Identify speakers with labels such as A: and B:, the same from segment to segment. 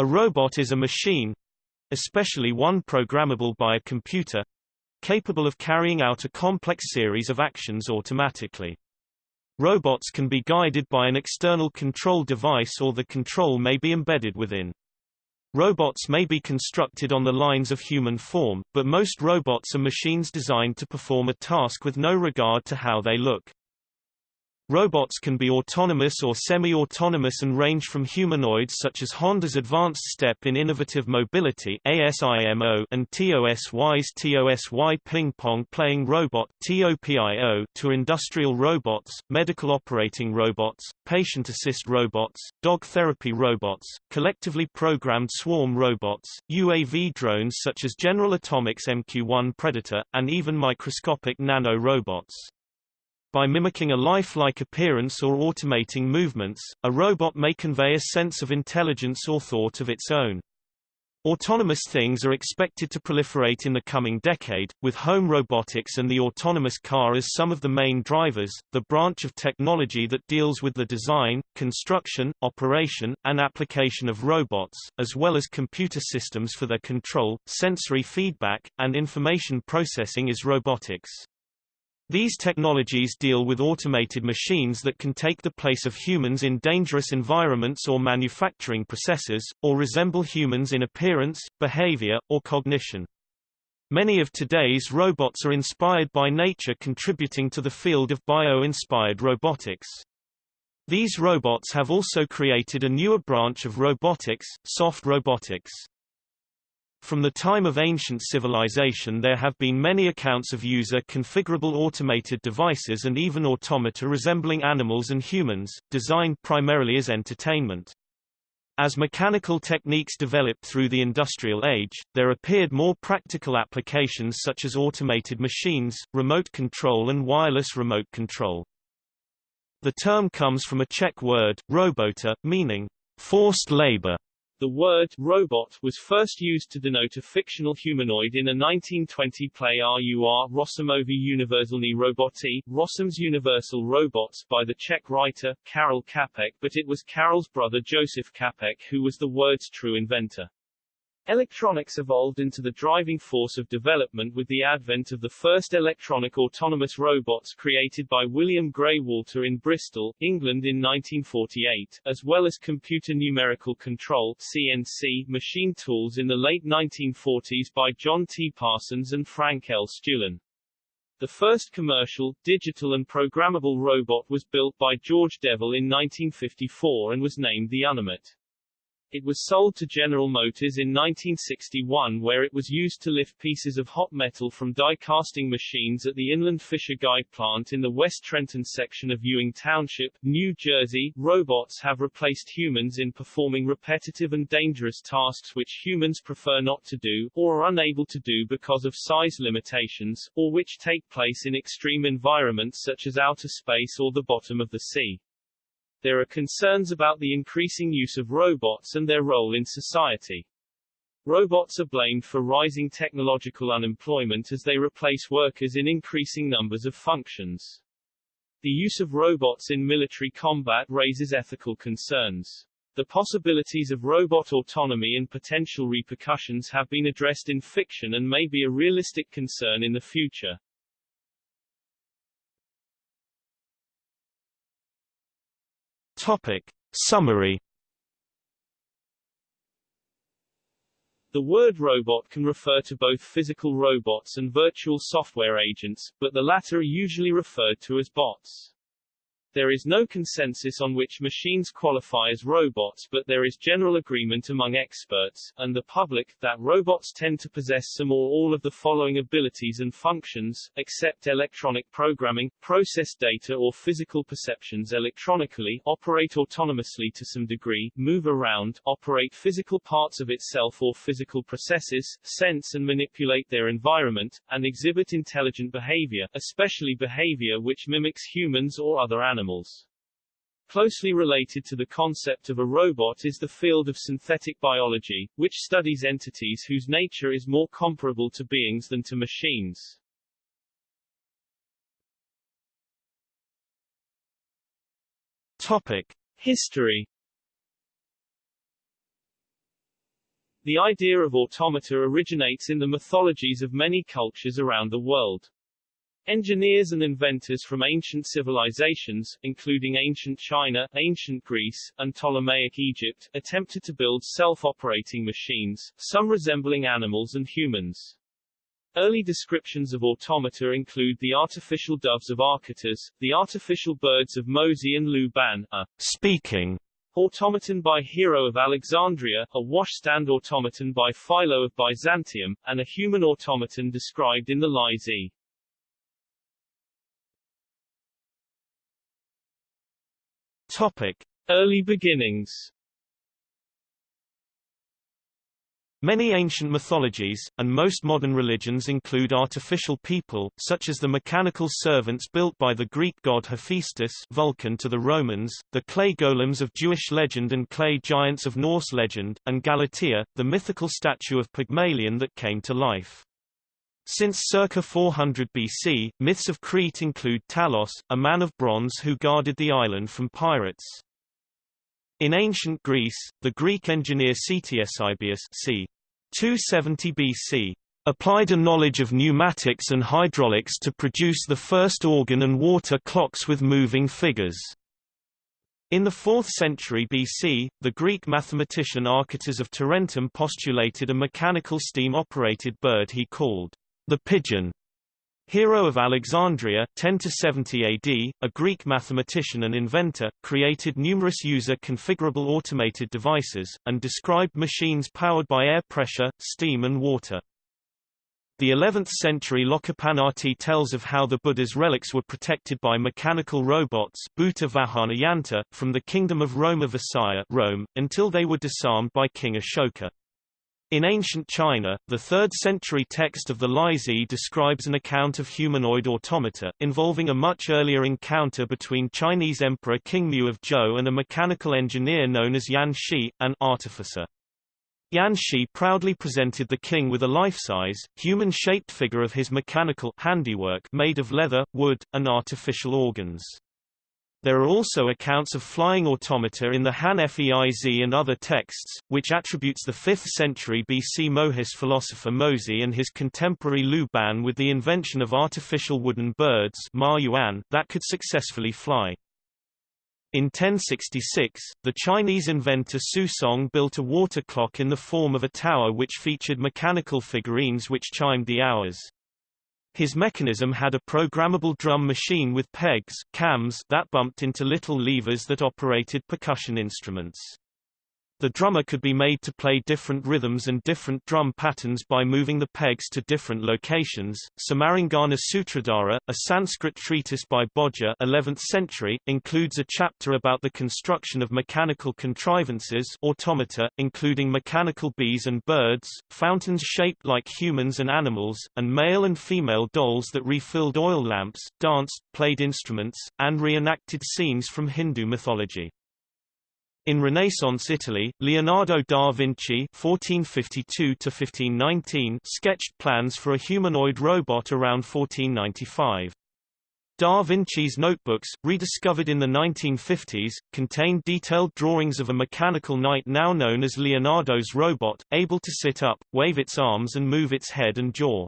A: A robot is a machine, especially one programmable by a computer, capable of carrying out a complex series of actions automatically. Robots can be guided by an external control device or the control may be embedded within. Robots may be constructed on the lines of human form, but most robots are machines designed to perform a task with no regard to how they look. Robots can be autonomous or semi-autonomous and range from humanoids such as Honda's Advanced Step in Innovative Mobility ASIMO and TOSY's TOSY Ping Pong Playing Robot TOPIO to industrial robots, medical operating robots, patient assist robots, dog therapy robots, collectively programmed swarm robots, UAV drones such as General Atomics MQ-1 Predator, and even microscopic nano-robots. By mimicking a lifelike appearance or automating movements, a robot may convey a sense of intelligence or thought of its own. Autonomous things are expected to proliferate in the coming decade, with home robotics and the autonomous car as some of the main drivers, the branch of technology that deals with the design, construction, operation, and application of robots, as well as computer systems for their control, sensory feedback, and information processing is robotics. These technologies deal with automated machines that can take the place of humans in dangerous environments or manufacturing processes, or resemble humans in appearance, behavior, or cognition. Many of today's robots are inspired by nature contributing to the field of bio-inspired robotics. These robots have also created a newer branch of robotics, soft robotics. From the time of ancient civilization there have been many accounts of user-configurable automated devices and even automata resembling animals and humans, designed primarily as entertainment. As mechanical techniques developed through the industrial age, there appeared more practical applications such as automated machines, remote control and wireless remote control. The term comes from a Czech word, robota, meaning forced labor,
B: the word robot was first used to denote a fictional humanoid in a 1920 play RUR Rossumovi Univerzalny Roboti, Rossum's Universal Robots by the Czech writer, Karel Čapek but it was Karel's brother Joseph Čapek who was the word's true inventor. Electronics evolved into the driving force of development with the advent of the first electronic autonomous robots created by William Grey Walter in Bristol, England in 1948, as well as computer numerical control CNC machine tools in the late 1940s by John T. Parsons and Frank L. Stulen. The first commercial, digital and programmable robot was built by George Devol in 1954 and was named the Unimate. It was sold to General Motors in 1961 where it was used to lift pieces of hot metal from die casting machines at the Inland Fisher Guide plant in the West Trenton section of Ewing Township, New Jersey. Robots have replaced humans in performing repetitive and dangerous tasks which humans prefer not to do, or are unable to do because of size limitations, or which take place in extreme environments such as outer space or the bottom of the sea. There are concerns about the increasing use of robots and their role in society. Robots are blamed for rising technological unemployment as they replace workers in increasing numbers of functions. The use of robots in military combat raises ethical concerns. The possibilities of robot autonomy and potential repercussions have been addressed in fiction and may be a realistic concern in the future.
A: Topic. Summary
B: The word robot can refer to both physical robots and virtual software agents, but the latter are usually referred to as bots. There is no consensus on which machines qualify as robots but there is general agreement among experts, and the public, that robots tend to possess some or all of the following abilities and functions, accept electronic programming, process data or physical perceptions electronically, operate autonomously to some degree, move around, operate physical parts of itself or physical processes, sense and manipulate their environment, and exhibit intelligent behavior, especially behavior which mimics humans or other animals animals. Closely related to the concept of a robot is the field of synthetic biology, which studies entities whose nature is more comparable to beings than to machines.
A: Topic.
B: History The idea of automata originates in the mythologies of many cultures around the world. Engineers and inventors from ancient civilizations, including ancient China, ancient Greece, and Ptolemaic Egypt, attempted to build self-operating machines, some resembling animals and humans. Early descriptions of automata include the artificial doves of Archytas, the artificial birds of Mozi and Luban, a
A: speaking
B: automaton by Hero of Alexandria, a washstand automaton by Philo of Byzantium, and a human automaton described in the Liezi.
A: Topic.
B: Early beginnings
A: Many ancient mythologies, and most modern religions include artificial people, such as the mechanical servants built by the Greek god Hephaestus Vulcan to the Romans, the clay golems of Jewish legend and clay giants of Norse legend, and Galatea, the mythical statue of Pygmalion that came to life. Since circa 400 BC, myths of Crete include Talos, a man of bronze who guarded the island from pirates. In ancient Greece, the Greek engineer Ctesibius c. 270 BC applied a knowledge of pneumatics and hydraulics to produce the first organ and water clocks with moving figures. In the 4th century BC, the Greek mathematician Archytas of Tarentum postulated a mechanical steam-operated bird he called the pigeon, Hero of Alexandria 10–70 AD, a Greek mathematician and inventor, created numerous user-configurable automated devices, and described machines powered by air pressure, steam and water. The 11th-century Lokapannatti tells of how the Buddha's relics were protected by mechanical robots Bhuta Vahana Yanta, from the Kingdom of Roma Visaya Rome, until they were disarmed by King Ashoka. In ancient China, the 3rd century text of the Liezi describes an account of humanoid automata, involving a much earlier encounter between Chinese Emperor King Mu of Zhou and a mechanical engineer known as Yan Shi, an artificer. Yan Shi proudly presented the king with a life-size, human-shaped figure of his mechanical handiwork made of leather, wood, and artificial organs. There are also accounts of flying automata in the Han Feizi and other texts, which attributes the 5th century BC Mohist philosopher Mozi and his contemporary Lu Ban with the invention of artificial wooden birds Ma Yuan that could successfully fly. In 1066, the Chinese inventor Su Song built a water clock in the form of a tower which featured mechanical figurines which chimed the hours. His mechanism had a programmable drum machine with pegs cams that bumped into little levers that operated percussion instruments. The drummer could be made to play different rhythms and different drum patterns by moving the pegs to different locations. Samarangana Sutradhara, a Sanskrit treatise by Bhoja 11th century, includes a chapter about the construction of mechanical contrivances automata, including mechanical bees and birds, fountains shaped like humans and animals, and male and female dolls that refilled oil lamps, danced, played instruments, and reenacted scenes from Hindu mythology. In Renaissance Italy, Leonardo da Vinci (1452–1519) sketched plans for a humanoid robot around 1495. Da Vinci's notebooks, rediscovered in the 1950s, contained detailed drawings of a mechanical knight now known as Leonardo's robot, able to sit up, wave its arms and move its head and jaw.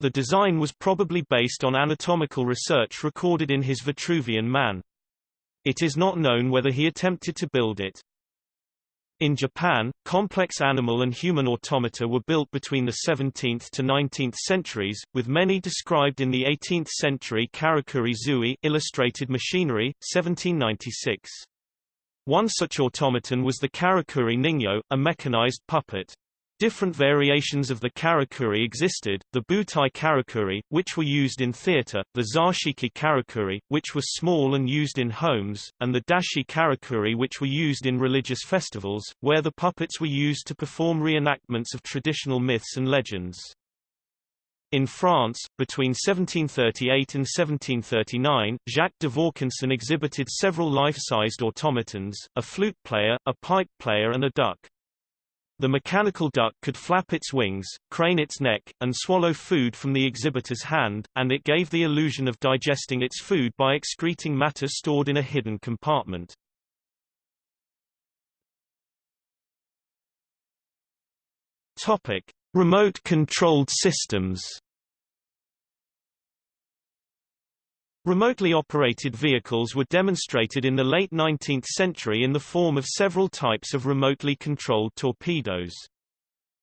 A: The design was probably based on anatomical research recorded in his Vitruvian Man. It is not known whether he attempted to build it. In Japan, complex animal and human automata were built between the 17th to 19th centuries, with many described in the 18th century Karakuri Zui Illustrated Machinery, 1796. One such automaton was the Karakuri Ningyo, a mechanized puppet. Different variations of the karakuri existed, the butai karakuri, which were used in theater, the zashiki karakuri, which was small and used in homes, and the dashi karakuri which were used in religious festivals, where the puppets were used to perform reenactments of traditional myths and legends. In France, between 1738 and 1739, Jacques de Vaucanson exhibited several life-sized automatons, a flute player, a pipe player and a duck. The mechanical duck could flap its wings, crane its neck, and swallow food from the exhibitor's hand, and it gave the illusion of digesting its food by excreting matter stored in a hidden compartment. Topic: Remote-controlled systems. Remotely operated vehicles were demonstrated in the late 19th century in the form of several types of remotely controlled torpedoes.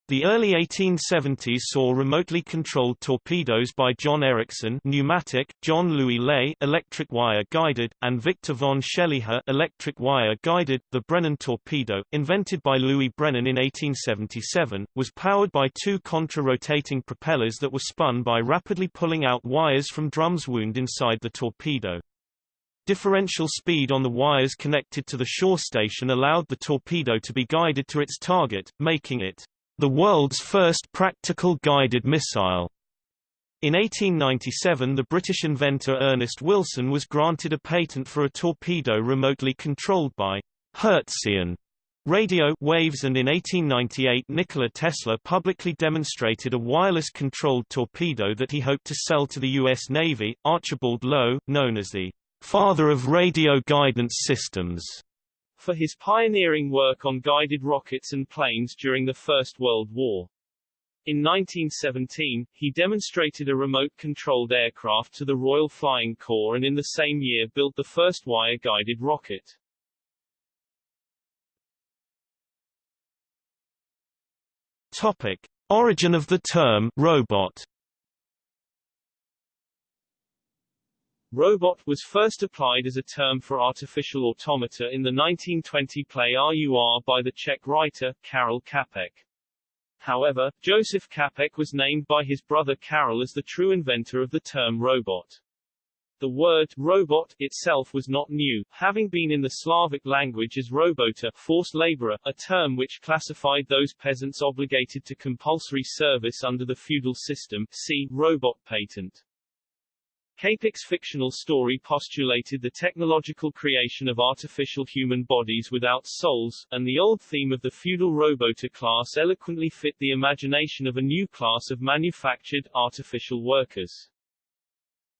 A: The early 1870s saw remotely controlled torpedoes by John Ericsson pneumatic, John Louis Lay electric wire guided, and Victor von Scheliha electric wire guided. The Brennan torpedo, invented by Louis Brennan in 1877, was powered by two contra-rotating propellers that were spun by rapidly pulling out wires from drums wound inside the torpedo. Differential speed on the wires connected to the shore station allowed the torpedo to be guided to its target, making it the world's first practical guided missile. In 1897 the British inventor Ernest Wilson was granted a patent for a torpedo remotely controlled by Hertzian radio waves and in 1898 Nikola Tesla publicly demonstrated a wireless-controlled torpedo that he hoped to sell to the U.S. Navy. Archibald Low, known as the father of radio guidance systems,
B: for his pioneering work on guided rockets and planes during the First World War. In 1917, he demonstrated a remote-controlled aircraft to the Royal Flying Corps and in the same year built the first wire-guided rocket.
A: Topic. Origin of the term robot
B: Robot was first applied as a term for artificial automata in the 1920 play RUR by the Czech writer, Karel Čapek. However, Joseph Čapek was named by his brother Karel as the true inventor of the term robot. The word robot itself was not new, having been in the Slavic language as robota forced laborer, a term which classified those peasants obligated to compulsory service under the feudal system see robot patent. Čapek's fictional story postulated the technological creation of artificial human bodies without souls, and the old theme of the feudal robota class eloquently fit the imagination of a new class of manufactured, artificial workers.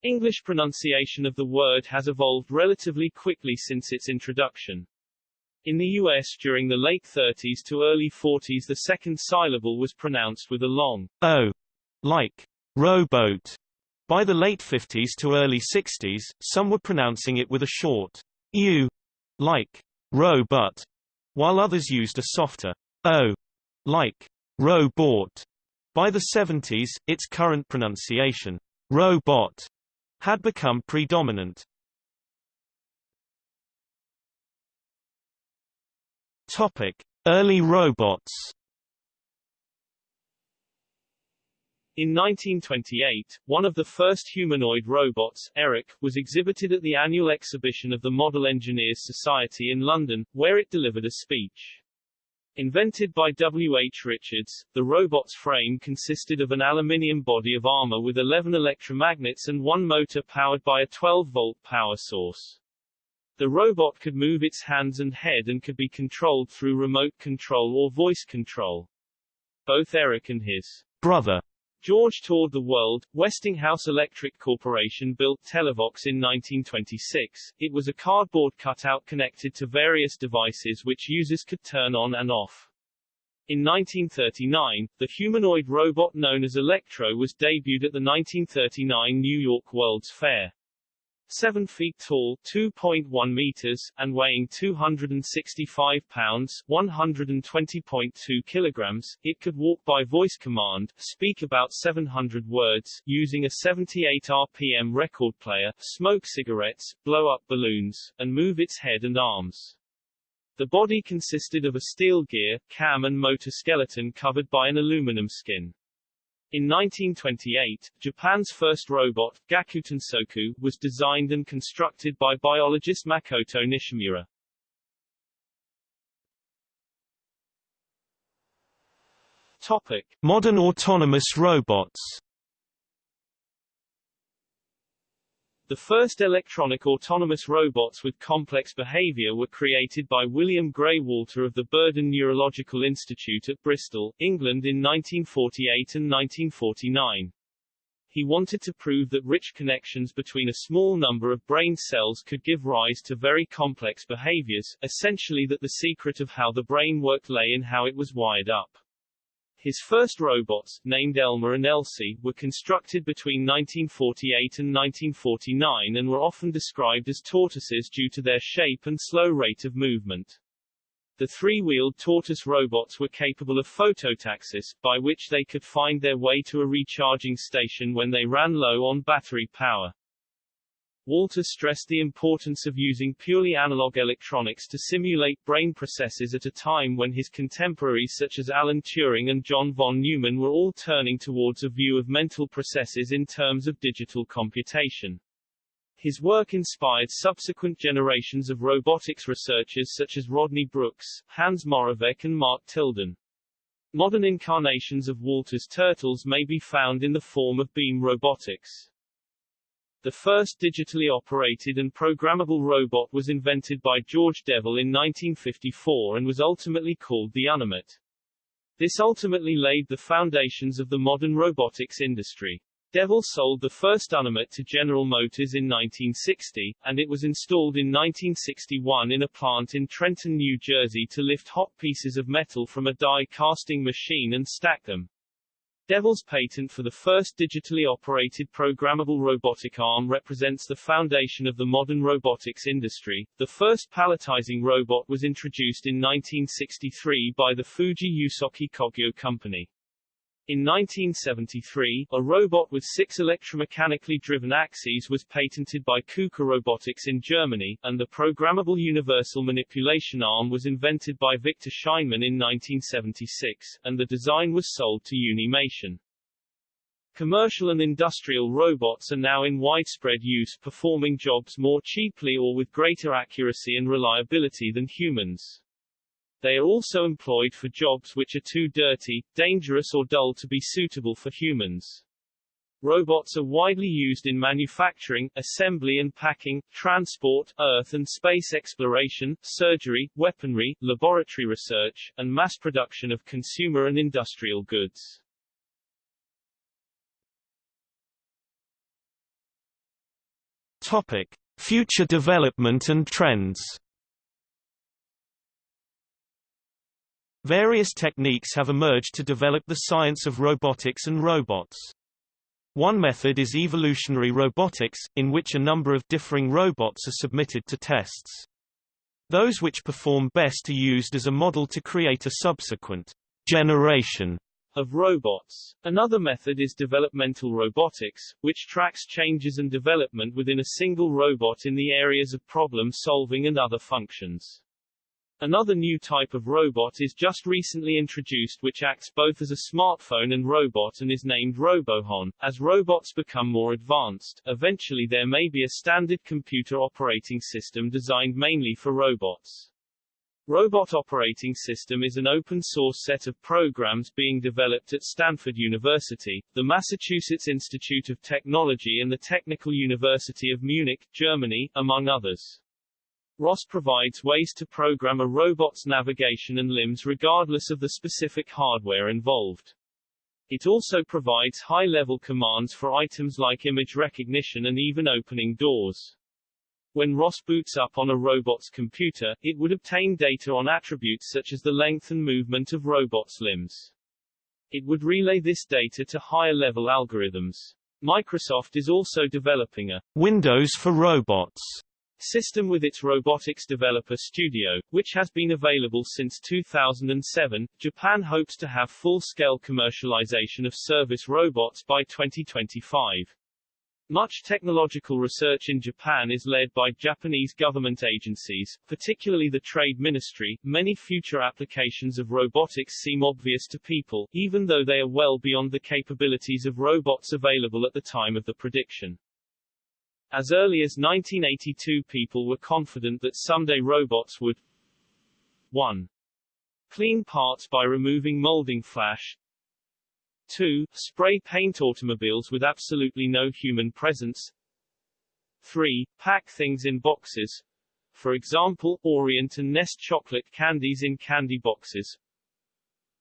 B: English pronunciation of the word has evolved relatively quickly since its introduction. In the U.S. during the late 30s to early 40s the second syllable was pronounced with a long
A: o, like rowboat, by the late 50s to early 60s, some were pronouncing it with a short u, like row-but, while others used a softer o, like row-bought. By the 70s, its current pronunciation, robot, had become predominant. Topic: Early robots.
B: In 1928, one of the first humanoid robots, Eric, was exhibited at the annual exhibition of the Model Engineers Society in London, where it delivered a speech. Invented by W. H. Richards, the robot's frame consisted of an aluminium body of armor with 11 electromagnets and one motor powered by a 12-volt power source. The robot could move its hands and head and could be controlled through remote control or voice control. Both Eric and his
A: brother
B: George toured the world. Westinghouse Electric Corporation built Televox in 1926. It was a cardboard cutout connected to various devices which users could turn on and off. In 1939, the humanoid robot known as Electro was debuted at the 1939 New York World's Fair. 7 feet tall 2.1 meters, and weighing 265 pounds 120.2 kilograms, it could walk by voice command, speak about 700 words, using a 78 RPM record player, smoke cigarettes, blow up balloons, and move its head and arms. The body consisted of a steel gear, cam and motor skeleton covered by an aluminum skin. In 1928, Japan's first robot, Gakutensoku, was designed and constructed by biologist Makoto Nishimura. Topic.
A: Modern autonomous robots
B: The first electronic autonomous robots with complex behavior were created by William Grey Walter of the Burden Neurological Institute at Bristol, England in 1948 and 1949. He wanted to prove that rich connections between a small number of brain cells could give rise to very complex behaviors, essentially that the secret of how the brain worked lay in how it was wired up. His first robots, named Elmer and Elsie, were constructed between 1948 and 1949 and were often described as tortoises due to their shape and slow rate of movement. The three-wheeled tortoise robots were capable of phototaxis, by which they could find their way to a recharging station when they ran low on battery power. Walter stressed the importance of using purely analog electronics to simulate brain processes at a time when his contemporaries such as Alan Turing and John von Neumann were all turning towards a view of mental processes in terms of digital computation. His work inspired subsequent generations of robotics researchers such as Rodney Brooks, Hans Moravec and Mark Tilden. Modern incarnations of Walter's turtles may be found in the form of beam robotics. The first digitally operated and programmable robot was invented by George Devol in 1954 and was ultimately called the Unimate. This ultimately laid the foundations of the modern robotics industry. Devol sold the first Unimate to General Motors in 1960, and it was installed in 1961 in a plant in Trenton, New Jersey to lift hot pieces of metal from a die casting machine and stack them. Devol's patent for the first digitally operated programmable robotic arm represents the foundation of the modern robotics industry. The first palletizing robot was introduced in 1963 by the Fuji Yusoki Kogyo Company. In 1973, a robot with six electromechanically driven axes was patented by KUKA Robotics in Germany, and the programmable universal manipulation arm was invented by Victor Scheinman in 1976, and the design was sold to Unimation. Commercial and industrial robots are now in widespread use performing jobs more cheaply or with greater accuracy and reliability than humans. They are also employed for jobs which are too dirty, dangerous or dull to be suitable for humans. Robots are widely used in manufacturing, assembly and packing, transport, earth and space exploration, surgery, weaponry, laboratory research, and mass production of consumer and industrial goods.
A: Topic: Future development and trends. Various techniques have emerged to develop the science of robotics and robots. One method is evolutionary robotics, in which a number of differing robots are submitted to tests. Those which perform best are used as a model to create a subsequent generation
B: of robots. Another method is developmental robotics, which tracks changes and development within a single robot in the areas of problem solving and other functions. Another new type of robot is just recently introduced which acts both as a smartphone and robot and is named Robohon. As robots become more advanced, eventually there may be a standard computer operating system designed mainly for robots. Robot Operating System is an open-source set of programs being developed at Stanford University, the Massachusetts Institute of Technology and the Technical University of Munich, Germany, among others. ROS provides ways to program a robot's navigation and limbs regardless of the specific hardware involved. It also provides high-level commands for items like image recognition and even opening doors. When ROS boots up on a robot's computer, it would obtain data on attributes such as the length and movement of robot's limbs. It would relay this data to higher-level algorithms. Microsoft is also developing a
A: Windows for robots
B: system with its Robotics Developer Studio, which has been available since 2007. Japan hopes to have full-scale commercialization of service robots by 2025. Much technological research in Japan is led by Japanese government agencies, particularly the Trade Ministry. Many future applications of robotics seem obvious to people, even though they are well beyond the capabilities of robots available at the time of the prediction. As early as 1982 people were confident that someday robots would 1. Clean parts by removing molding flash 2. Spray paint automobiles with absolutely no human presence 3. Pack things in boxes. For example, Orient and Nest chocolate candies in candy boxes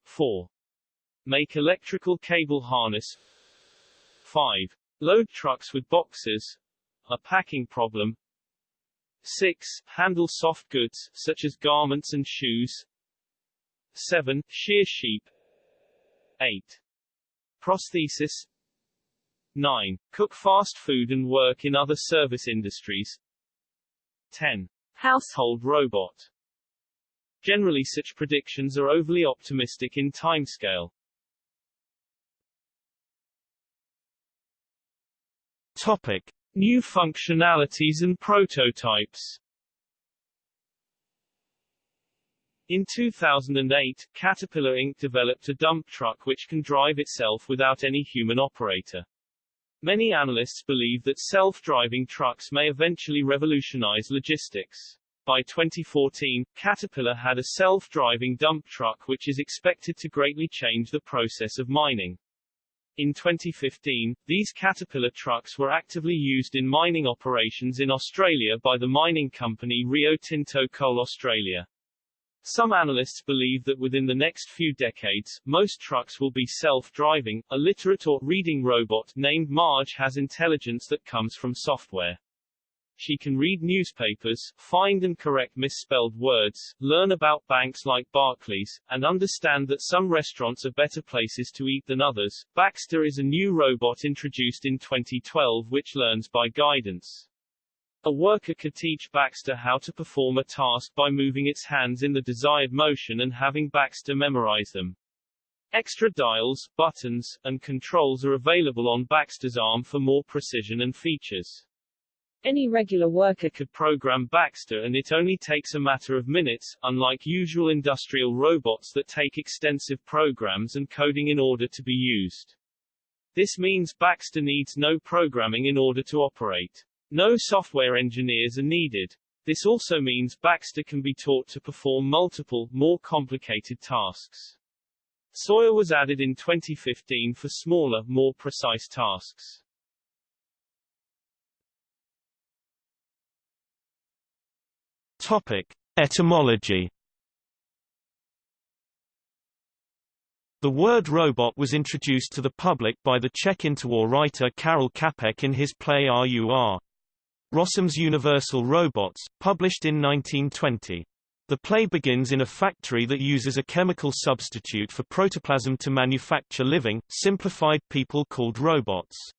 B: 4. Make electrical cable harness 5. Load trucks with boxes a packing problem. 6. Handle soft goods, such as garments and shoes. 7. Shear sheep. 8. Prosthesis 9. Cook fast food and work in other service industries 10. Household robot Generally such predictions are overly optimistic in timescale.
A: Topic.
B: New functionalities and prototypes In 2008, Caterpillar Inc. developed a dump truck which can drive itself without any human operator. Many analysts believe that self-driving trucks may eventually revolutionize logistics. By 2014, Caterpillar had a self-driving dump truck which is expected to greatly change the process of mining. In 2015, these Caterpillar trucks were actively used in mining operations in Australia by the mining company Rio Tinto Coal Australia. Some analysts believe that within the next few decades, most trucks will be self-driving. A literate or reading robot named Marge has intelligence that comes from software. She can read newspapers, find and correct misspelled words, learn about banks like Barclays, and understand that some restaurants are better places to eat than others. Baxter is a new robot introduced in 2012 which learns by guidance. A worker could teach Baxter how to perform a task by moving its hands in the desired motion and having Baxter memorize them. Extra dials, buttons, and controls are available on Baxter's arm for more precision and features. Any regular worker could program Baxter and it only takes a matter of minutes, unlike usual industrial robots that take extensive programs and coding in order to be used. This means Baxter needs no programming in order to operate. No software engineers are needed. This also means Baxter can be taught to perform multiple, more complicated tasks. Sawyer was added in 2015 for smaller, more precise tasks.
A: Topic. Etymology The word robot was introduced to the public by the Czech interwar writer Karel Čapek in his play RUR. Rossum's Universal Robots, published in 1920. The play begins in a factory that uses a chemical substitute for protoplasm to manufacture living, simplified people called robots.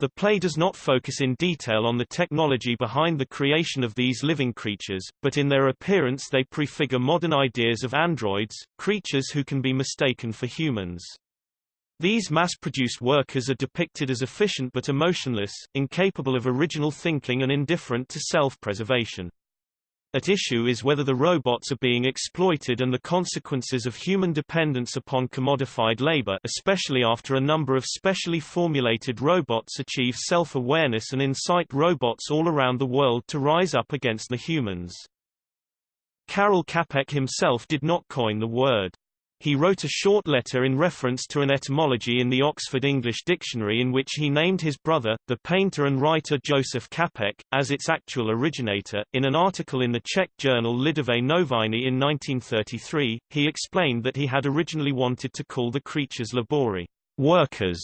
A: The play does not focus in detail on the technology behind the creation of these living creatures, but in their appearance they prefigure modern ideas of androids, creatures who can be mistaken for humans. These mass-produced workers are depicted as efficient but emotionless, incapable of original thinking and indifferent to self-preservation. At issue is whether the robots are being exploited and the consequences of human dependence upon commodified labor especially after a number of specially formulated robots achieve self-awareness and incite robots all around the world to rise up against the humans. Karel Čapek himself did not coin the word. He wrote a short letter in reference to an etymology in the Oxford English Dictionary in which he named his brother, the painter and writer Josef Čapek, as its actual originator. In an article in the Czech journal Lidové noviny in 1933, he explained that he had originally wanted to call the creatures labori, workers,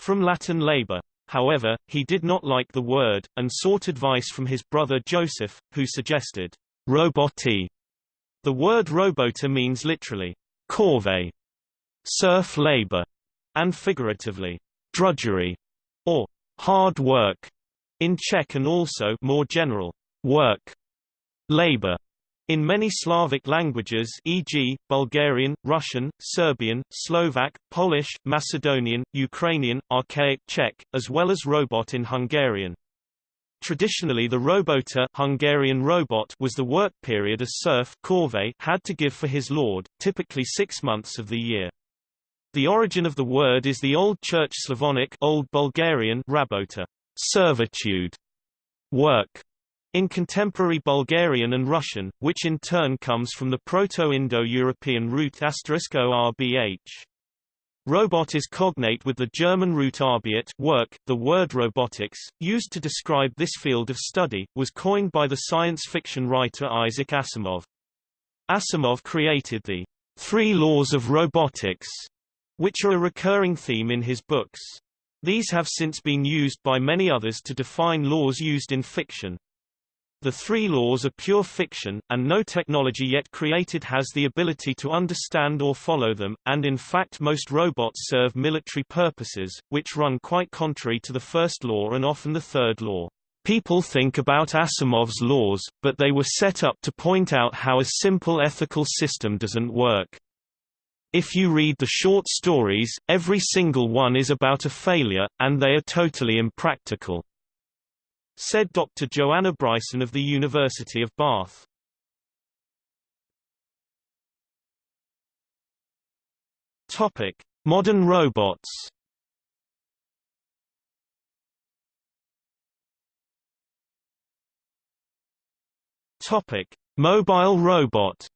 A: from Latin labor. However, he did not like the word, and sought advice from his brother Joseph, who suggested roboti. The word robota means literally corvée, serf labor, and figuratively, drudgery, or hard work, in Czech and also more general, work, labor. In many Slavic languages e.g., Bulgarian, Russian, Serbian, Slovak, Polish, Macedonian, Ukrainian, Archaic Czech, as well as robot in Hungarian. Traditionally the robota Hungarian robot was the work period a serf corvée had to give for his lord, typically six months of the year. The origin of the word is the Old Church Slavonic Old Bulgarian rabota, servitude, work, in contemporary Bulgarian and Russian, which in turn comes from the Proto-Indo-European root *orbh. Robot is cognate with the German root Arbeit work. The word robotics, used to describe this field of study, was coined by the science fiction writer Isaac Asimov. Asimov created the three laws of robotics, which are a recurring theme in his books. These have since been used by many others to define laws used in fiction. The three laws are pure fiction, and no technology yet created has the ability to understand or follow them, and in fact most robots serve military purposes, which run quite contrary to the first law and often the third law. People think about Asimov's laws, but they were set up to point out how a simple ethical system doesn't work. If you read the short stories, every single one is about a failure, and they are totally impractical said Dr. Joanna Bryson of the University of Bath. Topic: Modern robots. Topic: Mobile robot.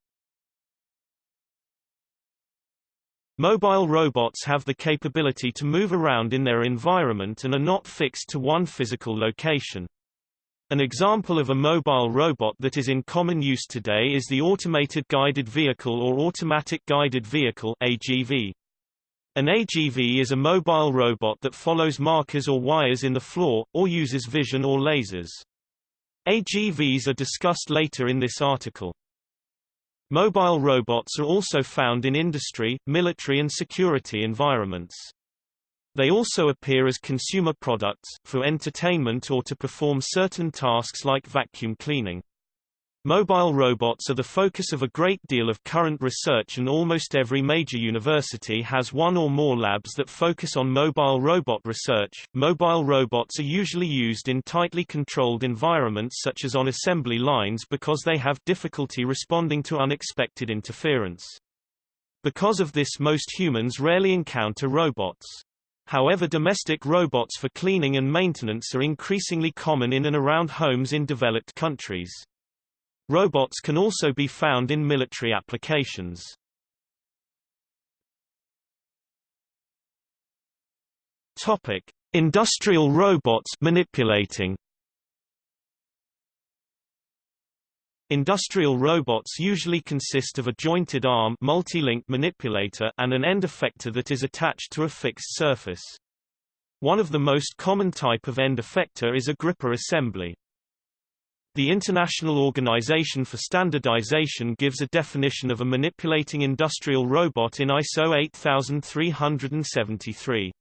A: Mobile robots have the capability to move around in their environment and are not fixed to one physical location. An example of a mobile robot that is in common use today is the Automated Guided Vehicle or Automatic Guided Vehicle AGV. An AGV is a mobile robot that follows markers or wires in the floor, or uses vision or lasers. AGVs are discussed later in this article. Mobile robots are also found in industry, military and security environments. They also appear as consumer products, for entertainment or to perform certain tasks like vacuum cleaning. Mobile robots are the focus of a great deal of current research and almost every major university has one or more labs that focus on mobile robot research. Mobile robots are usually used in tightly controlled environments such as on assembly lines because they have difficulty responding to unexpected interference. Because of this most humans rarely encounter robots. However domestic robots for cleaning and maintenance are increasingly common in and around homes in developed countries. Robots can also be found in military applications. Topic: Industrial robots manipulating. Industrial robots usually consist of a jointed arm multi-link manipulator and an end effector that is attached to a fixed surface. One of the most common type of end effector is a gripper assembly. The International Organization for Standardization gives a definition of a manipulating industrial robot in ISO 8373.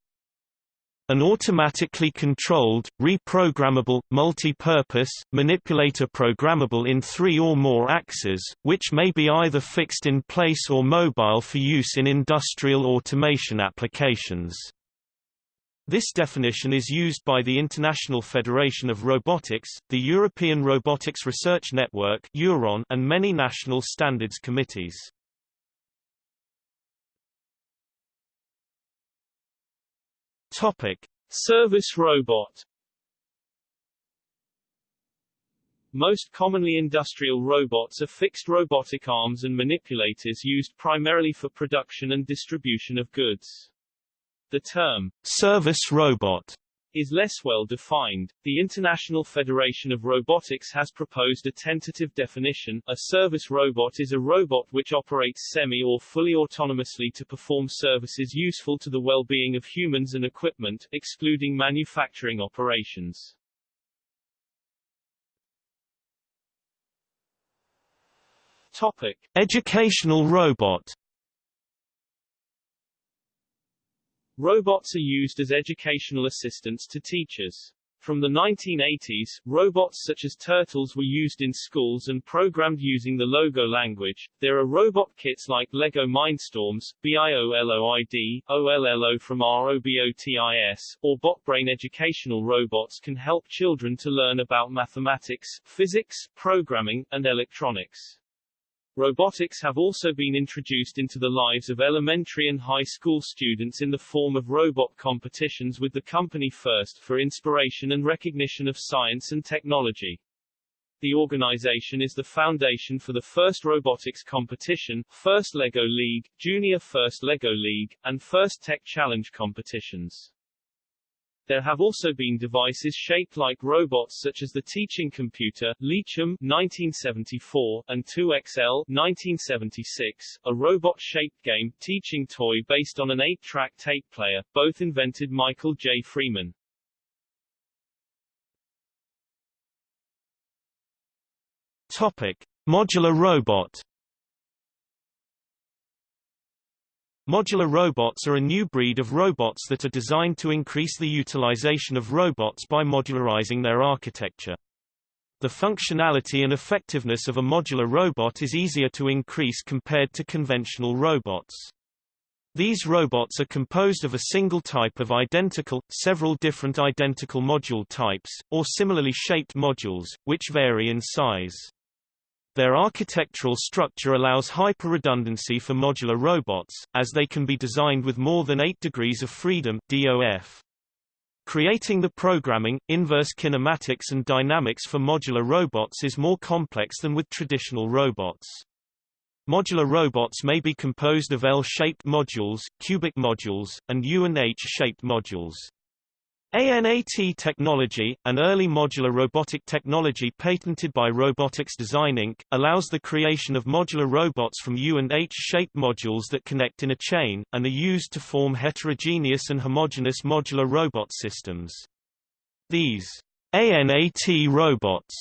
A: An automatically controlled, reprogrammable, multi-purpose, manipulator programmable in three or more axes, which may be either fixed in place or mobile for use in industrial automation applications. This definition is used by the International Federation of Robotics, the European Robotics Research Network and many national standards committees.
B: Topic: Service robot. Most commonly industrial robots are fixed robotic arms and manipulators used primarily for production and distribution of goods. The term
A: service robot
B: is less well defined. The International Federation of Robotics has proposed a tentative definition. A service robot is a robot which operates semi or fully autonomously to perform services useful to the well-being of humans and equipment, excluding manufacturing operations. Topic:
A: Educational robot
B: Robots are used as educational assistants to teachers. From the 1980s, robots such as turtles were used in schools and programmed using the Logo language. There are robot kits like Lego Mindstorms, BIOLOID, OLLO from ROBOTIS, or BotBrain educational robots can help children to learn about mathematics, physics, programming, and electronics. Robotics have also been introduced into the lives of elementary and high school students in the form of robot competitions with the company FIRST for inspiration and recognition of science and technology. The organization is the foundation for the FIRST robotics competition, FIRST LEGO League, Junior FIRST LEGO League, and FIRST Tech Challenge competitions. There have also been devices shaped like robots such as the teaching computer, Leachim 1974, and 2XL 1976, a robot-shaped game, teaching toy based on an 8-track tape player, both invented Michael J. Freeman.
A: Topic: Modular robot. Modular robots are a new breed of robots that are designed to increase the utilization of robots by modularizing their architecture. The functionality and effectiveness of a modular robot is easier to increase compared to conventional robots. These robots are composed of a single type of identical, several different identical module types, or similarly shaped modules, which vary in size. Their architectural structure allows hyper-redundancy for modular robots, as they can be designed with more than 8 degrees of freedom DOF. Creating the programming, inverse kinematics and dynamics for modular robots is more complex than with traditional robots. Modular robots may be composed of L-shaped modules, cubic modules, and U and H-shaped modules. ANAT technology, an early modular robotic technology patented by Robotics Design Inc., allows the creation of modular robots from U and H-shaped modules that connect in a chain, and are used to form heterogeneous and homogeneous modular robot systems. These ANAT robots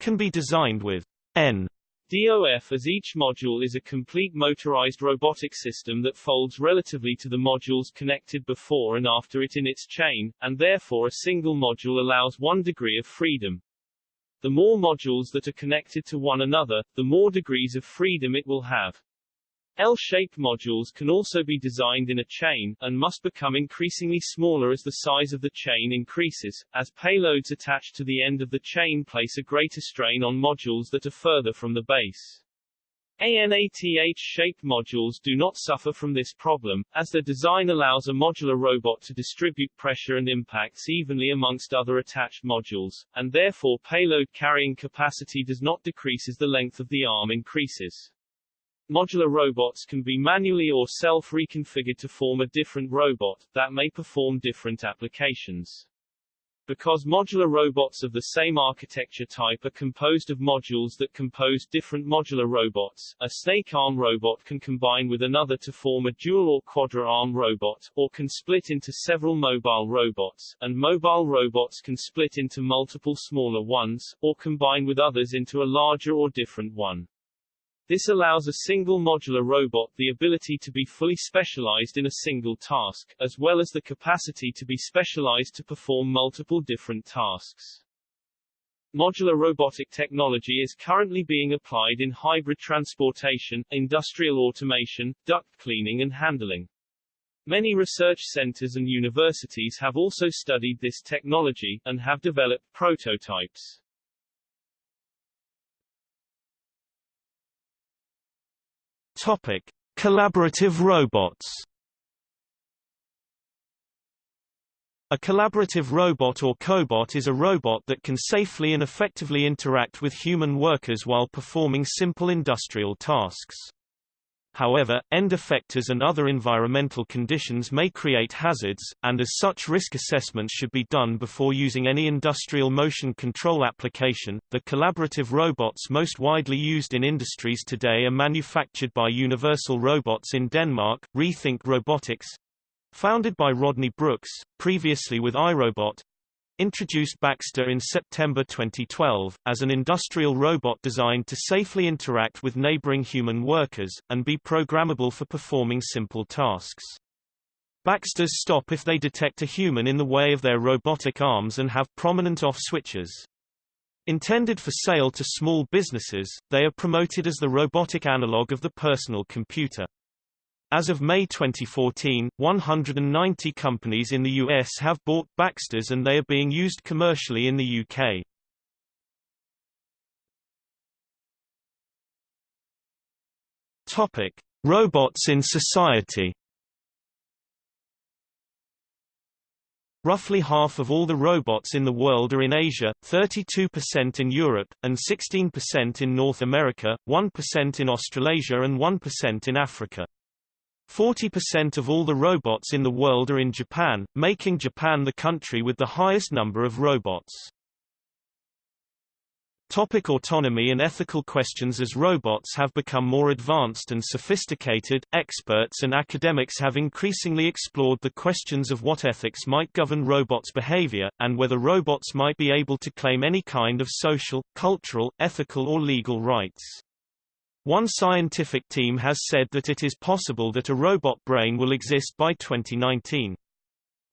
A: can be designed with N
B: DOF as each module is a complete motorized robotic system that folds relatively to the modules connected before and after it in its chain, and therefore a single module allows one degree of freedom. The more modules that are connected to one another, the more degrees of freedom it will have. L-shaped modules can also be designed in a chain, and must become increasingly smaller as the size of the chain increases, as payloads attached to the end of the chain place a greater strain on modules that are further from the base. ANAT H-shaped modules do not suffer from this problem, as their design allows a modular robot to distribute pressure and impacts evenly amongst other attached modules, and therefore payload carrying capacity does not decrease as the length of the arm increases. Modular robots can be manually or self-reconfigured to form a different robot, that may perform different applications. Because modular robots of the same architecture type are composed of modules that compose different modular robots, a snake-arm robot can combine with another to form a dual or quadra-arm robot, or can split into several mobile robots, and mobile robots can split into multiple smaller ones, or combine with others into a larger or different one. This allows a single modular robot the ability to be fully specialized in a single task, as well as the capacity to be specialized to perform multiple different tasks. Modular robotic technology is currently being applied in hybrid transportation, industrial automation, duct cleaning and handling. Many research centers and universities have also studied this technology, and have developed prototypes.
A: Topic: Collaborative robots. A collaborative robot or cobot is a robot that can safely and effectively interact with human workers while performing simple industrial tasks. However, end effectors and other environmental conditions may create hazards, and as such risk assessments should be done before using any industrial motion control application. The collaborative robots most widely used in industries today are manufactured by Universal Robots in Denmark, Rethink Robotics, founded by Rodney Brooks, previously with iRobot, introduced Baxter in September 2012, as an industrial robot designed to safely interact with neighboring human workers, and be programmable for performing simple tasks. Baxters stop if they detect a human in the way of their robotic arms and have prominent off switches. Intended for sale to small businesses, they are promoted as the robotic analog of the personal computer. As of May 2014, 190 companies in the US have bought Baxters and they are being used commercially in the UK. Topic: Robots in society. Roughly half of all the robots in the world are in Asia, 32% in Europe, and 16% in North America, 1% in Australasia and 1% in Africa. 40% of all the robots in the world are in Japan, making Japan the country with the highest number of robots. Topic autonomy and ethical questions As robots have become more advanced and sophisticated, experts and academics have increasingly explored the questions of what ethics might govern robots' behavior, and whether robots might be able to claim any kind of social, cultural, ethical or legal rights. One scientific team has said that it is possible that a robot brain will exist by 2019.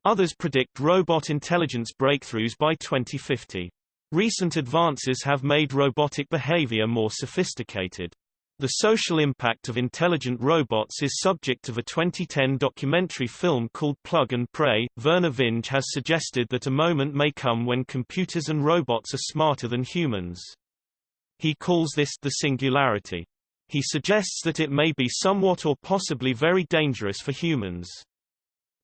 A: Others predict robot intelligence breakthroughs by 2050. Recent advances have made robotic behavior more sophisticated. The social impact of intelligent robots is subject of a 2010 documentary film called Plug and Pray. Vernor Vinge has suggested that a moment may come when computers and robots are smarter than humans. He calls this the singularity. He suggests that it may be somewhat or possibly very dangerous for humans.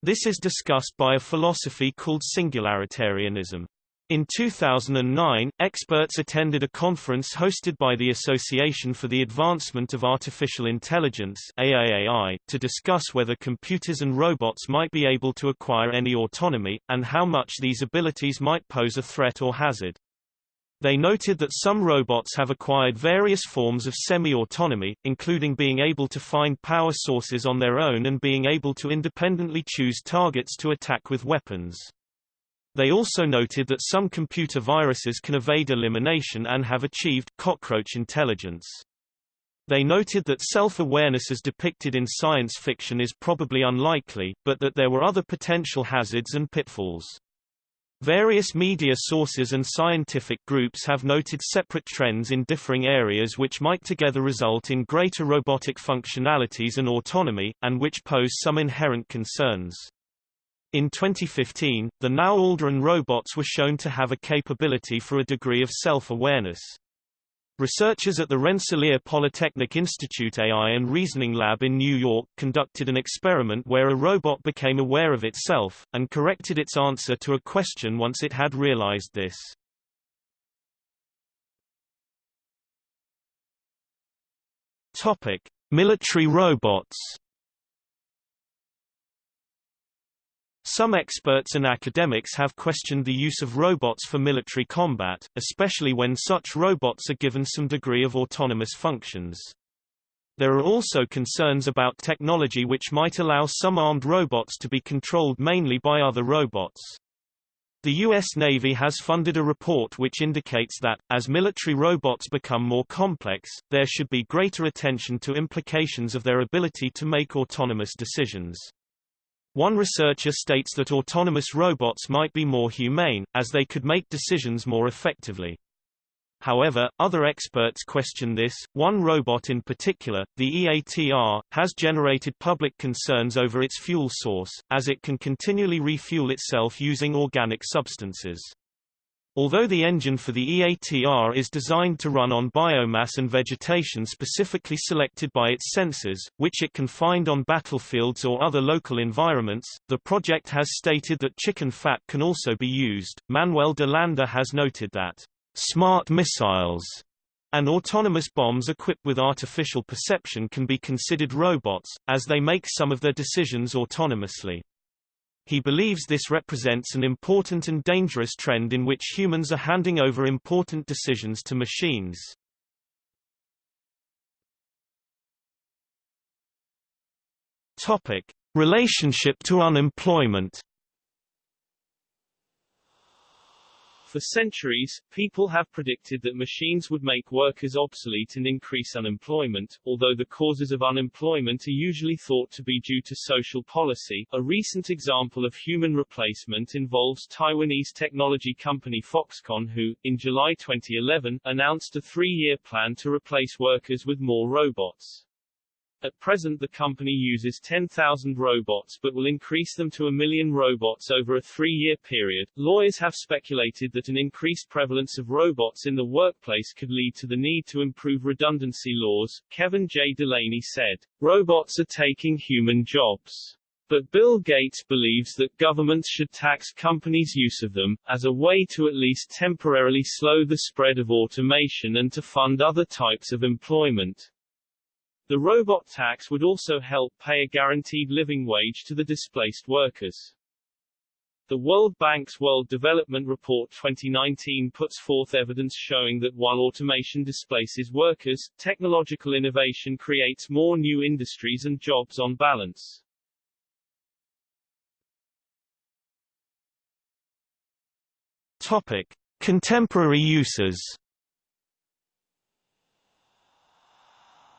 A: This is discussed by a philosophy called singularitarianism. In 2009, experts attended a conference hosted by the Association for the Advancement of Artificial Intelligence AAAI, to discuss whether computers and robots might be able to acquire any autonomy, and how much these abilities might pose a threat or hazard. They noted that some robots have acquired various forms of semi-autonomy, including being able to find power sources on their own and being able to independently choose targets to attack with weapons. They also noted that some computer viruses can evade elimination and have achieved cockroach intelligence. They noted that self-awareness as depicted in science fiction is probably unlikely, but that there were other potential hazards and pitfalls. Various media sources and scientific groups have noted separate trends in differing areas which might together result in greater robotic functionalities and autonomy, and which pose some inherent concerns. In 2015, the Nao Aldrin robots were shown to have a capability for a degree of self-awareness. Researchers at the Rensselaer Polytechnic Institute AI and Reasoning Lab in New York conducted an experiment where a robot became aware of itself, and corrected its answer to a question once it had realized this. Topic. Military robots Some experts and academics have questioned the use of robots for military combat, especially when such robots are given some degree of autonomous functions. There are also concerns about technology which might allow some armed robots to be controlled mainly by other robots. The U.S. Navy has funded a report which indicates that, as military robots become more complex, there should be greater attention to implications of their ability to make autonomous decisions. One researcher states that autonomous robots might be more humane, as they could make decisions more effectively. However, other experts question this. One robot in particular, the EATR, has generated public concerns over its fuel source, as it can continually refuel itself using organic substances. Although the engine for the EATR is designed to run on biomass and vegetation specifically selected by its sensors, which it can find on battlefields or other local environments, the project has stated that chicken fat can also be used. Manuel de Landa has noted that smart missiles and autonomous bombs equipped with artificial perception can be considered robots, as they make some of their decisions autonomously. He believes this represents an important and dangerous trend in which humans are handing over important decisions to machines. Topic: Relationship to unemployment
B: For centuries, people have predicted that machines would make workers obsolete and increase unemployment, although the causes of unemployment are usually thought to be due to social policy. A recent example of human replacement involves Taiwanese technology company Foxconn who, in July 2011, announced a three-year plan to replace workers with more robots. At present the company uses 10,000 robots but will increase them to a million robots over a three-year period. Lawyers have speculated that an increased prevalence of robots in the workplace could lead to the need to improve redundancy laws. Kevin J. Delaney said, Robots are taking human jobs. But Bill Gates believes that governments should tax companies' use of them, as a way to at least temporarily slow the spread of automation and to fund other types of employment. The robot tax would also help pay a guaranteed living wage to the displaced workers. The World Bank's World Development Report 2019 puts forth evidence showing that while automation displaces workers, technological innovation creates more new industries and jobs on balance.
A: Topic: Contemporary uses.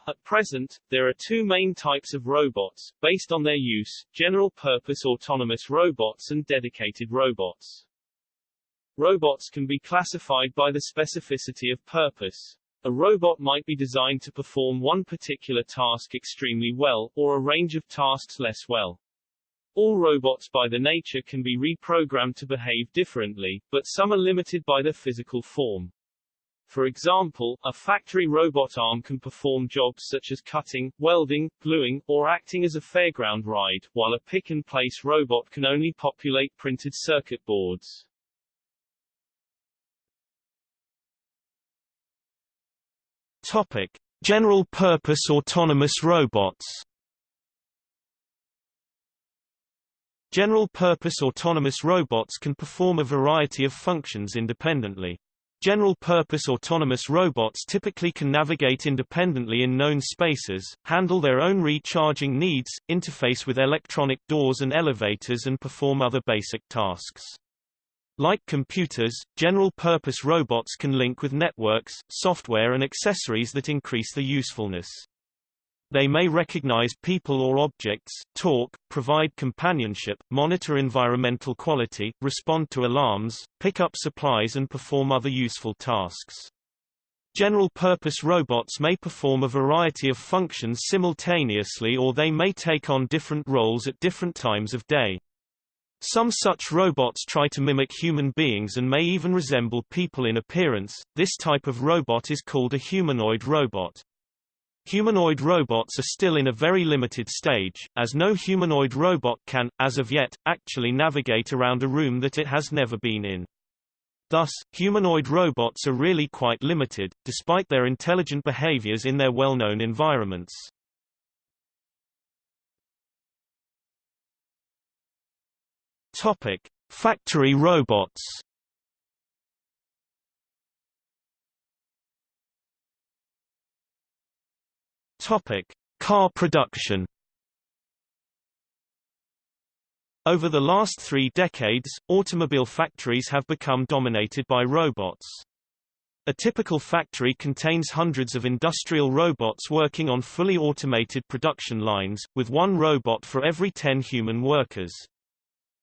B: At present, there are two main types of robots, based on their use, general-purpose autonomous robots and dedicated robots. Robots can be classified by the specificity of purpose. A robot might be designed to perform one particular task extremely well, or a range of tasks less well. All robots by their nature can be reprogrammed to behave differently, but some are limited by their physical form. For example, a factory robot arm can perform jobs such as cutting, welding, gluing, or acting as a fairground ride, while a pick-and-place robot can only populate printed circuit boards.
A: Topic: General-purpose autonomous robots. General-purpose autonomous robots can perform a variety of functions independently. General-purpose autonomous robots typically can navigate independently in known spaces, handle their own recharging needs, interface with electronic doors and elevators and perform other basic tasks. Like computers, general-purpose robots can link with networks, software and accessories that increase their usefulness. They may recognize people or objects, talk, provide companionship, monitor environmental quality, respond to alarms, pick up supplies and perform other useful tasks. General-purpose robots may perform a variety of functions simultaneously or they may take on different roles at different times of day. Some such robots try to mimic human beings and may even resemble people in appearance. This type of robot is called a humanoid robot. Humanoid robots are still in a very limited stage, as no humanoid robot can, as of yet, actually navigate around a room that it has never been in. Thus, humanoid robots are really quite limited, despite their intelligent behaviors in their well-known environments. Topic: Factory robots. Topic: Car production. Over the last three decades, automobile factories have become dominated by robots. A typical factory contains hundreds of industrial robots working on fully automated production lines, with one robot for every 10 human workers.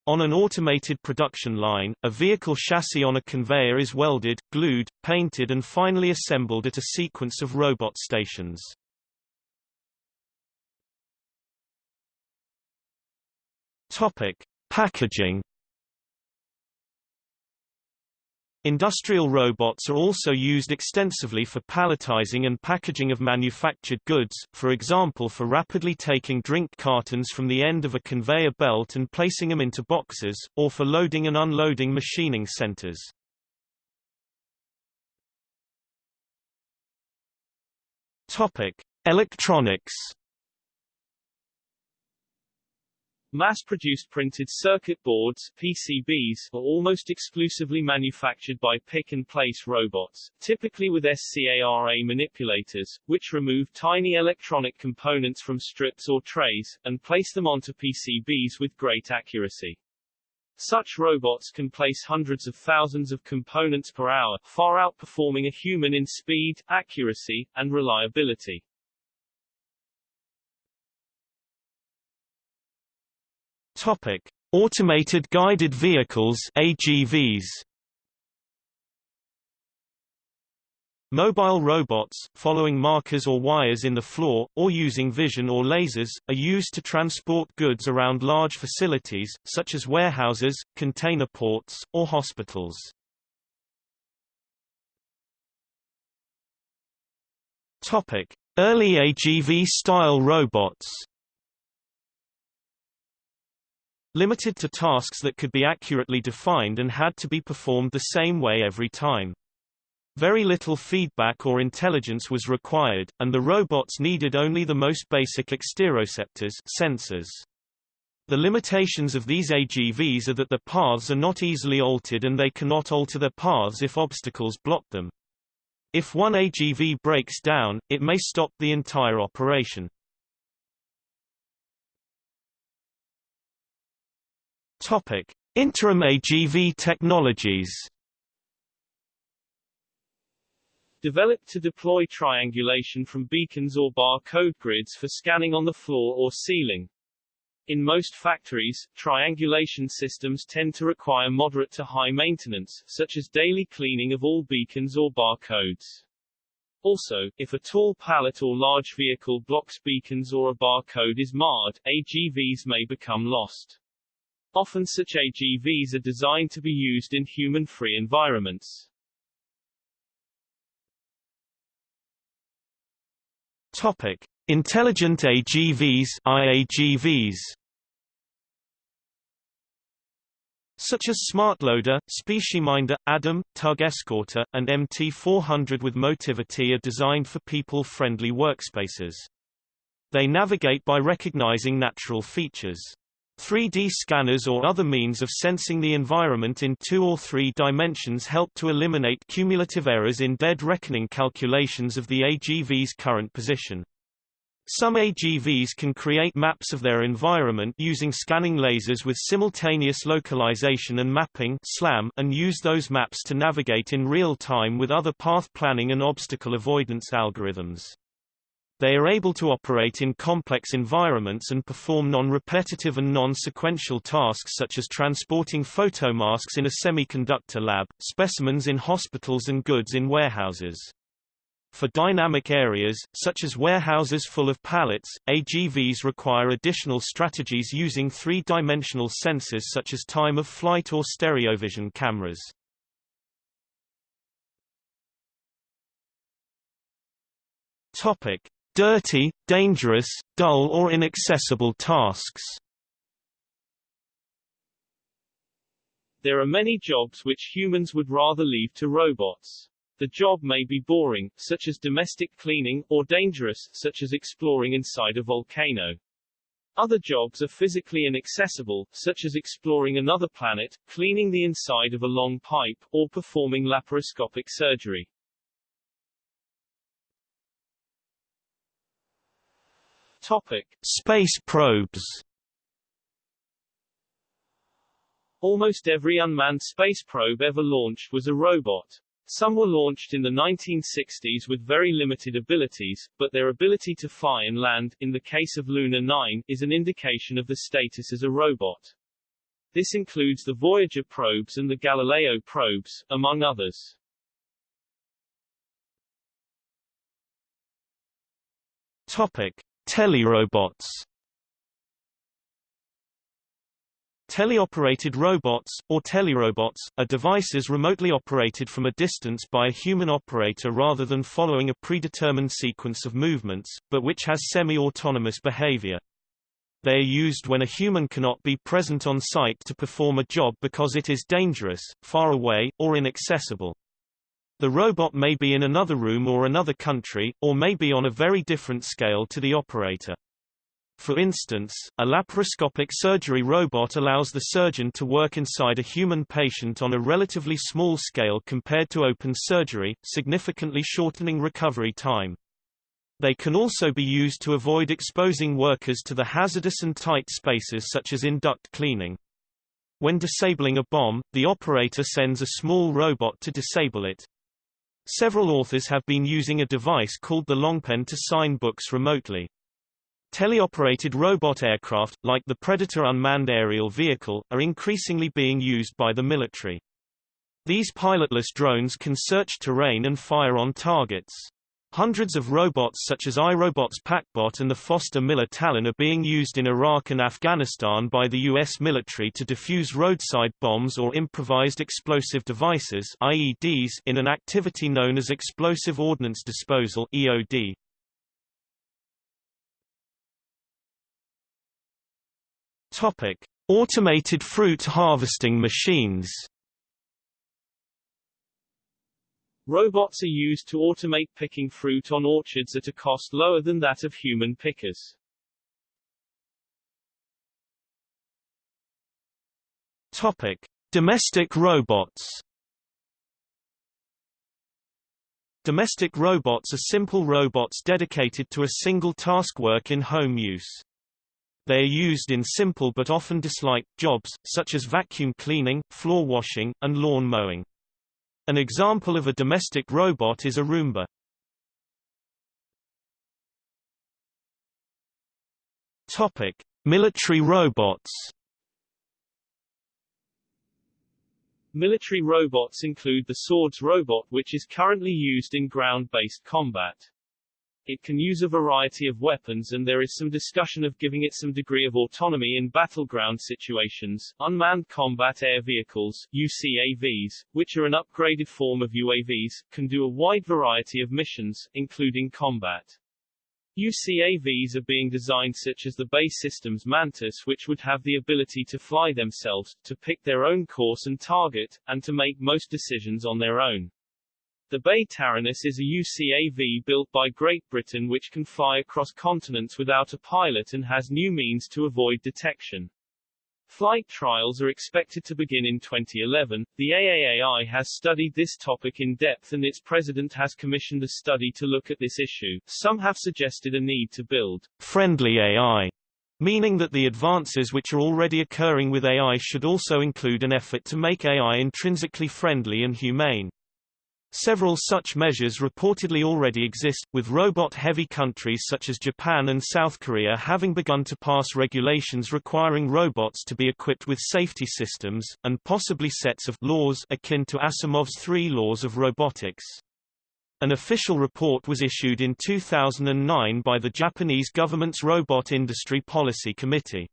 A: On an automated production line, a vehicle chassis on a conveyor is welded, glued, painted and finally assembled at a sequence of robot stations. Topic: Packaging. Industrial robots are also used extensively for palletizing and packaging of manufactured goods, for example for rapidly taking drink cartons from the end of a conveyor belt and placing them into boxes, or for loading and unloading machining centers. Topic: Electronics.
B: Mass-produced printed circuit boards PCBs, are almost exclusively manufactured by pick-and-place robots, typically with SCARA manipulators, which remove tiny electronic components from strips or trays, and place them onto PCBs with great accuracy. Such robots can place hundreds of thousands of components per hour, far outperforming a human in speed, accuracy, and reliability.
A: Topic: Automated guided vehicles (AGVs). Mobile robots, following markers or wires in the floor, or using vision or lasers, are used to transport goods around large facilities, such as warehouses, container ports, or hospitals. Early AGV-style robots limited to tasks that could be accurately defined and had to be performed the same way every time. Very little feedback or intelligence was required, and the robots needed only the most basic exteroceptors sensors. The limitations of these AGVs are that their paths are not easily altered and they cannot alter their paths if obstacles block them. If one AGV breaks down, it may stop the entire operation. Topic: Interim AGV technologies.
B: Developed to deploy triangulation from beacons or barcode grids for scanning on the floor or ceiling. In most factories, triangulation systems tend to require moderate to high maintenance, such as daily cleaning of all beacons or barcodes. Also, if a tall pallet or large vehicle blocks beacons or a barcode is marred, AGVs may become lost. Often such AGVs are designed to be used in human-free environments.
A: Topic: Intelligent AGVs IAGVs. Such as SmartLoader, Species-Minder, Adam, Tug Escorter, and MT400 with Motivity are designed for people-friendly workspaces. They navigate by recognizing natural features. 3D scanners or other means of sensing the environment in two or three dimensions help to eliminate cumulative errors in dead reckoning calculations of the AGV's current position. Some AGVs can create maps of their environment using scanning lasers with simultaneous localization and mapping SLAM, and use those maps to navigate in real time with other path planning and obstacle avoidance algorithms. They are able to operate in complex environments and perform non-repetitive and non-sequential tasks such as transporting photomasks in a semiconductor lab, specimens in hospitals and goods in warehouses. For dynamic areas, such as warehouses full of pallets, AGVs require additional strategies using three-dimensional sensors such as time of flight or stereovision cameras. Topic: dirty, dangerous, dull or inaccessible tasks.
B: There are many jobs which humans would rather leave to robots. The job may be boring, such as domestic cleaning, or dangerous, such as exploring inside a volcano. Other jobs are physically inaccessible, such as exploring another planet, cleaning the inside of a long pipe, or performing laparoscopic surgery. Topic:
A: Space probes.
B: Almost every unmanned space probe ever launched was a robot. Some were launched in the 1960s with very limited abilities, but their ability to fly and land, in the case of Luna 9, is an indication of the status as a robot. This includes the Voyager probes and the Galileo probes, among others.
A: Topic: Telerobots Teleoperated robots, or telerobots, are devices remotely operated from a distance by a human operator rather than following a predetermined sequence of movements, but which has semi-autonomous behavior. They are used when a human cannot be present on site to perform a job because it is dangerous, far away, or inaccessible. The robot may be in another room or another country, or may be on a very different scale to the operator. For instance, a laparoscopic surgery robot allows the surgeon to work inside a human patient on a relatively small scale compared to open surgery, significantly shortening recovery time. They can also be used to avoid exposing workers to the hazardous and tight spaces such as in duct cleaning. When disabling a bomb, the operator sends a small robot to disable it. Several authors have been using a device called the Longpen to sign books remotely. Teleoperated robot aircraft, like the Predator unmanned aerial vehicle, are increasingly being used by the military. These pilotless drones can search terrain and fire on targets. Hundreds of robots such as iRobot's PackBot and the Foster Miller Talon are being used in Iraq and Afghanistan by the U.S. military to defuse roadside bombs or improvised explosive devices IEDs in an activity known as Explosive Ordnance Disposal EOD. Topic. Automated fruit harvesting machines
B: Robots are used to automate picking fruit on orchards at a cost lower than that of human pickers.
A: Topic: Domestic robots. Domestic robots are simple robots dedicated to a single task work in home use. They are used in simple but often disliked jobs, such as vacuum cleaning, floor washing, and lawn mowing. An example of a domestic robot is a Roomba. Topic: Military robots.
B: Military robots include the Swords robot which is currently used in ground-based combat. It can use a variety of weapons and there is some discussion of giving it some degree of autonomy in battleground situations. Unmanned Combat Air Vehicles, UCAVs, which are an upgraded form of UAVs, can do a wide variety of missions, including combat. UCAVs are being designed such as the BAE Systems Mantis which would have the ability to fly themselves, to pick their own course and target, and to make most decisions on their own. The BAE Taranis is a UCAV built by Great Britain which can fly across continents without a pilot and has new means to avoid detection. Flight trials are expected to begin in 2011. The AAAI has studied this topic in depth and its president has commissioned a study to look at this issue. Some have suggested a need to build
A: friendly AI, meaning that the advances which are already occurring with AI should also include an effort to make AI intrinsically friendly and humane. Several such measures reportedly already exist, with robot-heavy countries such as Japan and South Korea having begun to pass regulations requiring robots to be equipped with safety systems, and possibly sets of laws akin to Asimov's three laws of robotics. An official report was issued in 2009 by the Japanese government's Robot Industry Policy Committee.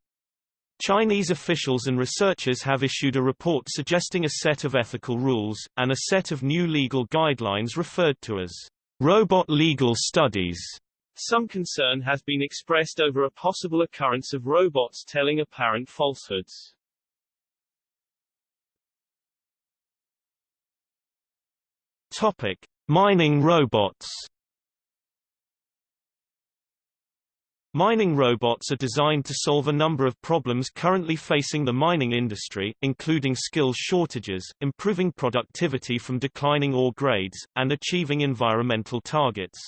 A: Chinese officials and researchers have issued a report suggesting a set of ethical rules, and a set of new legal guidelines referred to as robot legal studies.
B: Some concern has been expressed over a possible occurrence of robots telling apparent falsehoods.
A: Topic: Mining robots. Mining robots are designed to solve a number of problems currently facing the mining industry, including skills shortages, improving productivity from declining ore grades, and achieving environmental targets.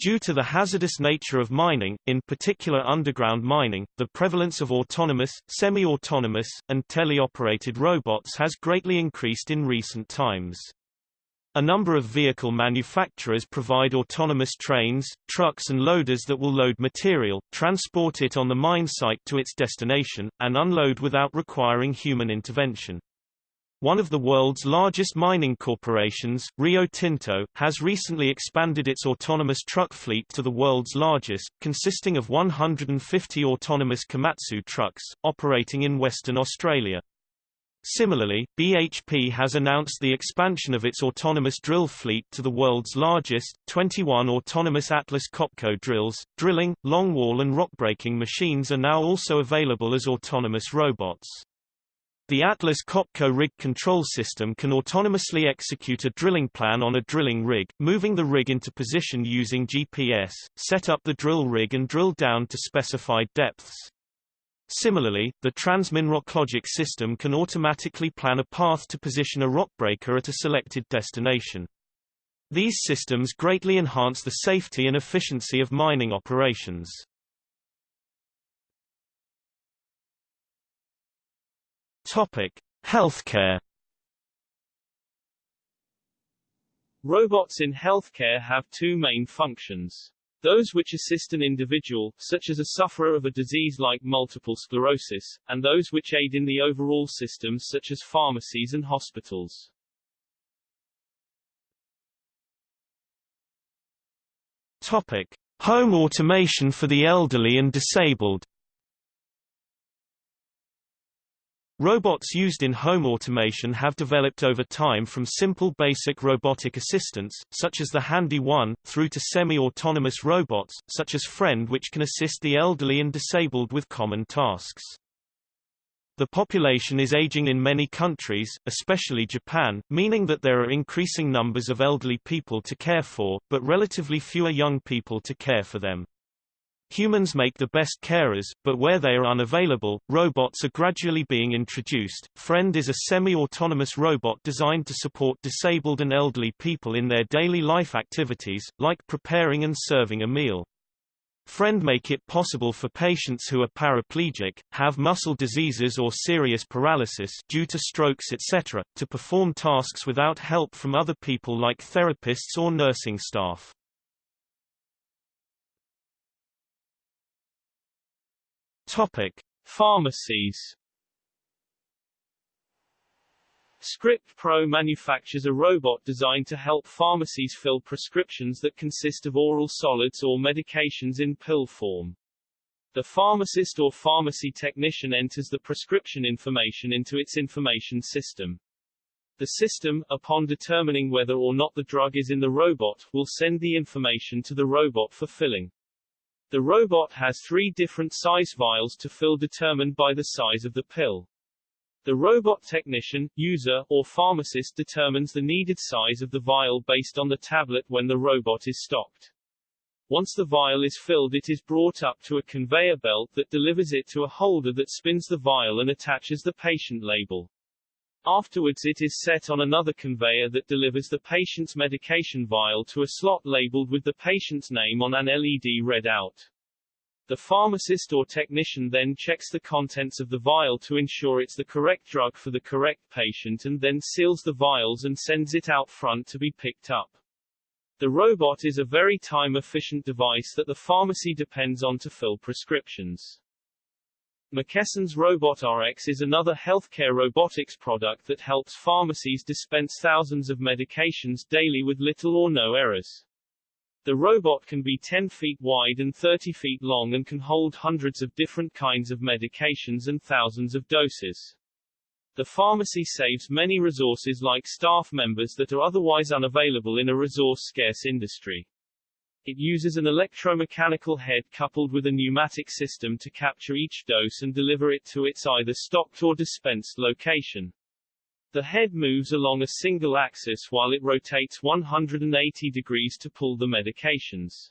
A: Due to the hazardous nature of mining, in particular underground mining, the prevalence of autonomous, semi-autonomous, and teleoperated robots has greatly increased in recent times. A number of vehicle manufacturers provide autonomous trains, trucks and loaders that will load material, transport it on the mine site to its destination, and unload without requiring human intervention. One of the world's largest mining corporations, Rio Tinto, has recently expanded its autonomous truck fleet to the world's largest, consisting of 150 autonomous Komatsu trucks, operating in Western Australia. Similarly, BHP has announced the expansion of its autonomous drill fleet to the world's largest, 21 autonomous Atlas Copco drills. Drilling, longwall and rockbreaking machines are now also available as autonomous robots. The Atlas Copco rig control system can autonomously execute a drilling plan on a drilling rig, moving the rig into position using GPS, set up the drill rig and drill down to specified depths. Similarly, the Transmin Rocklogic system can automatically plan a path to position a rockbreaker at a selected destination. These systems greatly enhance the safety and efficiency of mining operations. Topic: Healthcare.
B: Robots in healthcare have two main functions. Those which assist an individual, such as a sufferer of a disease like multiple sclerosis, and those which aid in the overall system such as pharmacies and hospitals.
A: Topic. Home automation for the elderly and disabled Robots used in home automation have developed over time from simple basic robotic assistants, such as the Handy One, through to semi-autonomous robots, such as Friend which can assist the elderly and disabled with common tasks. The population is aging in many countries, especially Japan, meaning that there are increasing numbers of elderly people to care for, but relatively fewer young people to care for them. Humans make the best carers, but where they are unavailable, robots are gradually being introduced. Friend is a semi-autonomous robot designed to support disabled and elderly people in their daily life activities, like preparing and serving a meal. Friend make it possible for patients who are paraplegic, have muscle diseases or serious paralysis due to strokes etc., to perform tasks without help from other people like therapists or nursing staff.
B: Topic: Pharmacies ScriptPro manufactures a robot designed to help pharmacies fill prescriptions that consist of oral solids or medications in pill form. The pharmacist or pharmacy technician enters the prescription information into its information system. The system, upon determining whether or not the drug is in the robot, will send the information to the robot for filling. The robot has three different size vials to fill determined by the size of the pill. The robot technician, user, or pharmacist determines the needed size of the vial based on the tablet when the robot is stopped. Once the vial is filled it is brought up to a conveyor belt that delivers it to a holder that spins the vial and attaches the patient label. Afterwards it is set on another conveyor that delivers the patient's medication vial to a slot labeled with the patient's name on an LED readout. The pharmacist or technician then checks the contents of the vial to ensure it's the correct drug for the correct patient and then seals the vials and sends it out front to be picked up. The robot is a very time-efficient device that the pharmacy depends on to fill prescriptions. McKesson's Robot RX is another healthcare robotics product that helps pharmacies dispense thousands of medications daily with little or no errors. The robot can be 10 feet wide and 30 feet long and can hold hundreds of different kinds of medications and thousands of doses. The pharmacy saves many resources like staff members that are otherwise unavailable in a resource-scarce industry. It uses an electromechanical head coupled with a pneumatic system to capture each dose and deliver it to its either stocked or dispensed location. The head moves along a single axis while it rotates 180 degrees to pull the medications.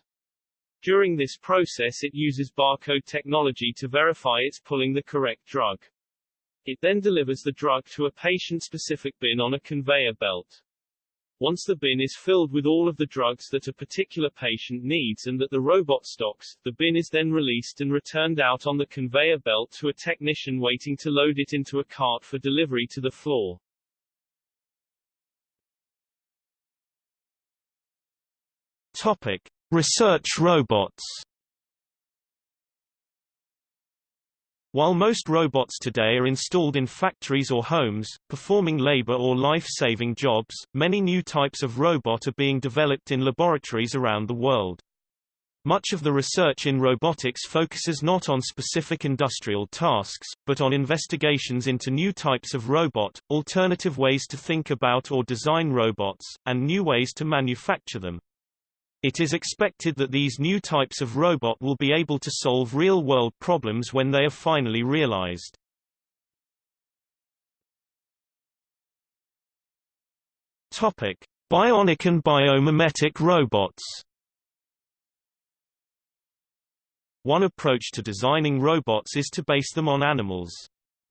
B: During this process it uses barcode technology to verify it's pulling the correct drug. It then delivers the drug to a patient-specific bin on a conveyor belt. Once the bin is filled with all of the drugs that a particular patient needs and that the robot stocks, the bin is then released and returned out on the conveyor belt to a technician waiting to load it into a cart for delivery to the floor.
A: Topic: Research robots. While most robots today are installed in factories or homes, performing labor or life-saving jobs, many new types of robot are being developed in laboratories around the world. Much of the research in robotics focuses not on specific industrial tasks, but on investigations into new types of robot, alternative ways to think about or design robots, and new ways to manufacture them. It is expected that these new types of robot will be able to solve real-world problems when they are finally realized. Topic: Bionic and biomimetic robots. One approach to designing robots is to base them on animals.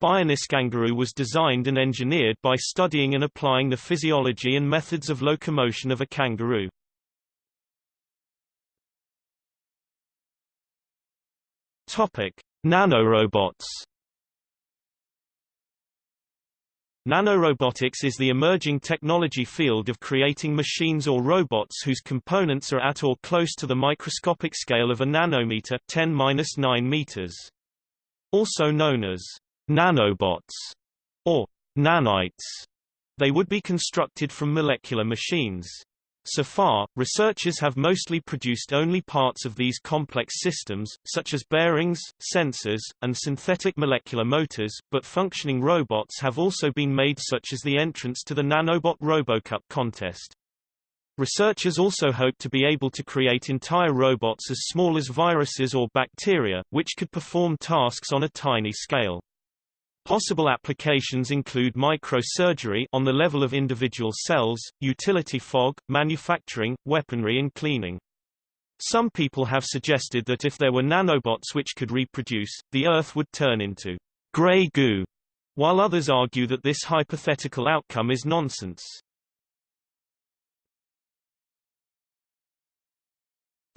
A: Kangaroo was designed and engineered by studying and applying the physiology and methods of locomotion of a kangaroo. Topic: Nanorobots. Nanorobotics is the emerging technology field of creating machines or robots whose components are at or close to the microscopic scale of a nanometer 10-9 meters. Also known as nanobots or nanites, they would be constructed from molecular machines. So far, researchers have mostly produced only parts of these complex systems, such as bearings, sensors, and synthetic molecular motors, but functioning robots have also been made such as the entrance to the Nanobot RoboCup contest. Researchers also hope to be able to create entire robots as small as viruses or bacteria, which could perform tasks on a tiny scale. Possible applications include microsurgery on the level of individual cells, utility fog, manufacturing, weaponry and cleaning. Some people have suggested that if there were nanobots which could reproduce, the Earth would turn into grey goo, while others argue that this hypothetical outcome is nonsense.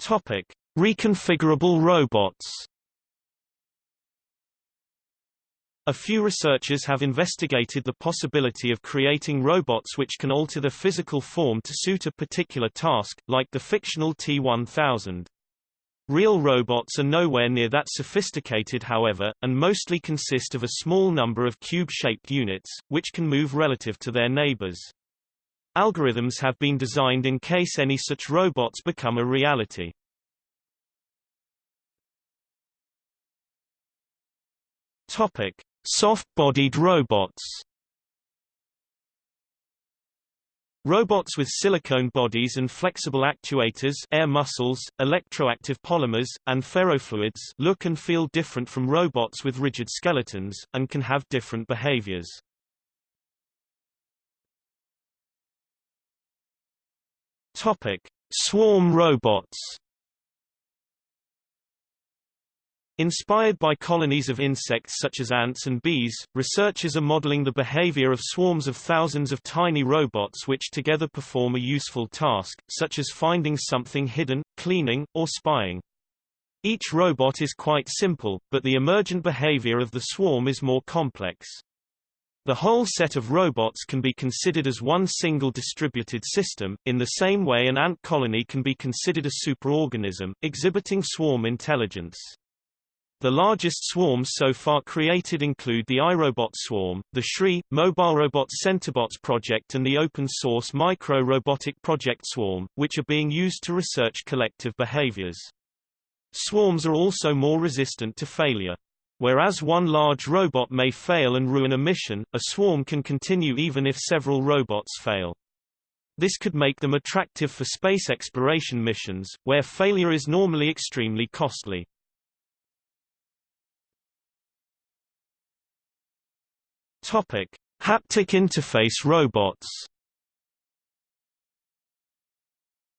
A: Topic: Reconfigurable robots. A few researchers have investigated the possibility of creating robots which can alter their physical form to suit a particular task, like the fictional T-1000. Real robots are nowhere near that sophisticated however, and mostly consist of a small number of cube-shaped units, which can move relative to their neighbors. Algorithms have been designed in case any such robots become a reality. Topic: Soft-bodied robots Robots with silicone bodies and flexible actuators air muscles, electroactive polymers, and ferrofluids look and feel different from robots with rigid skeletons, and can have different behaviors. Topic. Swarm robots Inspired by colonies of insects such as ants and bees, researchers are modeling the behavior of swarms of thousands of tiny robots which together perform a useful task, such as finding something hidden, cleaning, or spying. Each robot is quite simple, but the emergent behavior of the swarm is more complex. The whole set of robots can be considered as one single distributed system, in the same way an ant colony can be considered a superorganism, exhibiting swarm intelligence. The largest swarms so far created include the iRobot Swarm, the Shri, Mobile Robot CentiBots project and the open-source Micro Robotic Project Swarm, which are being used to research collective behaviors. Swarms are also more resistant to failure. Whereas one large robot may fail and ruin a mission, a swarm can continue even if several robots fail. This could make them attractive for space exploration missions, where failure is normally extremely costly. Topic: Haptic interface robots.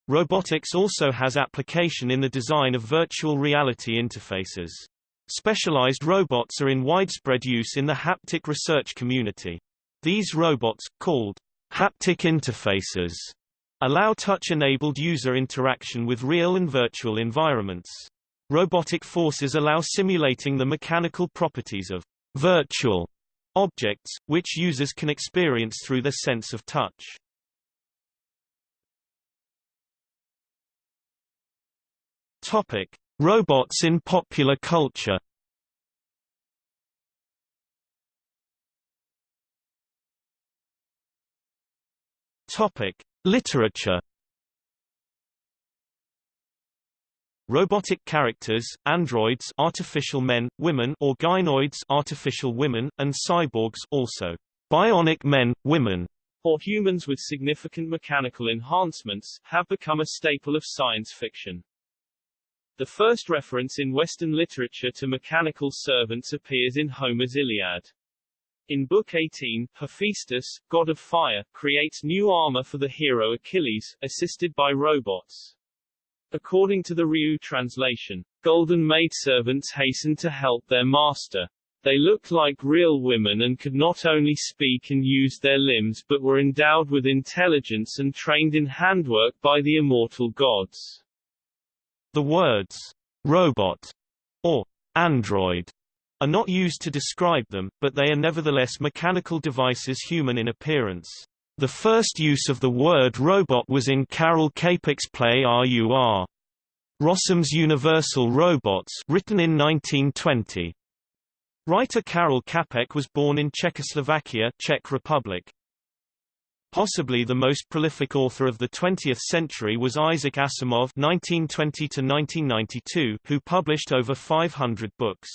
A: Robotics also has application in the design of virtual reality interfaces. Specialized robots are in widespread use in the haptic research community. These robots, called haptic interfaces, allow touch-enabled user interaction with real and virtual environments. Robotic forces allow simulating the mechanical properties of virtual objects, which users can experience through their sense of touch. Topic: Robots in popular culture. Topic: Literature. Robotic characters, androids artificial men, women or gynoids artificial women, and cyborgs also bionic men, women,
B: or humans with significant mechanical enhancements, have become a staple of science fiction. The first reference in Western literature to mechanical servants appears in Homer's Iliad. In Book 18, Hephaestus, god of fire, creates new armor for the hero Achilles, assisted by robots. According to the Rieu translation, golden maidservants hastened to help their master. They looked like real women and could not only speak and use their limbs but were endowed with intelligence and trained in handwork by the immortal gods.
A: The words, robot, or android, are not used to describe them, but they are nevertheless mechanical devices human in appearance. The first use of the word robot was in Karel Čapek's play RUR. Rossum's Universal Robots written in 1920. Writer Karel Čapek was born in Czechoslovakia Czech Republic. Possibly the most prolific author of the 20th century was Isaac Asimov 1920 who published over 500 books.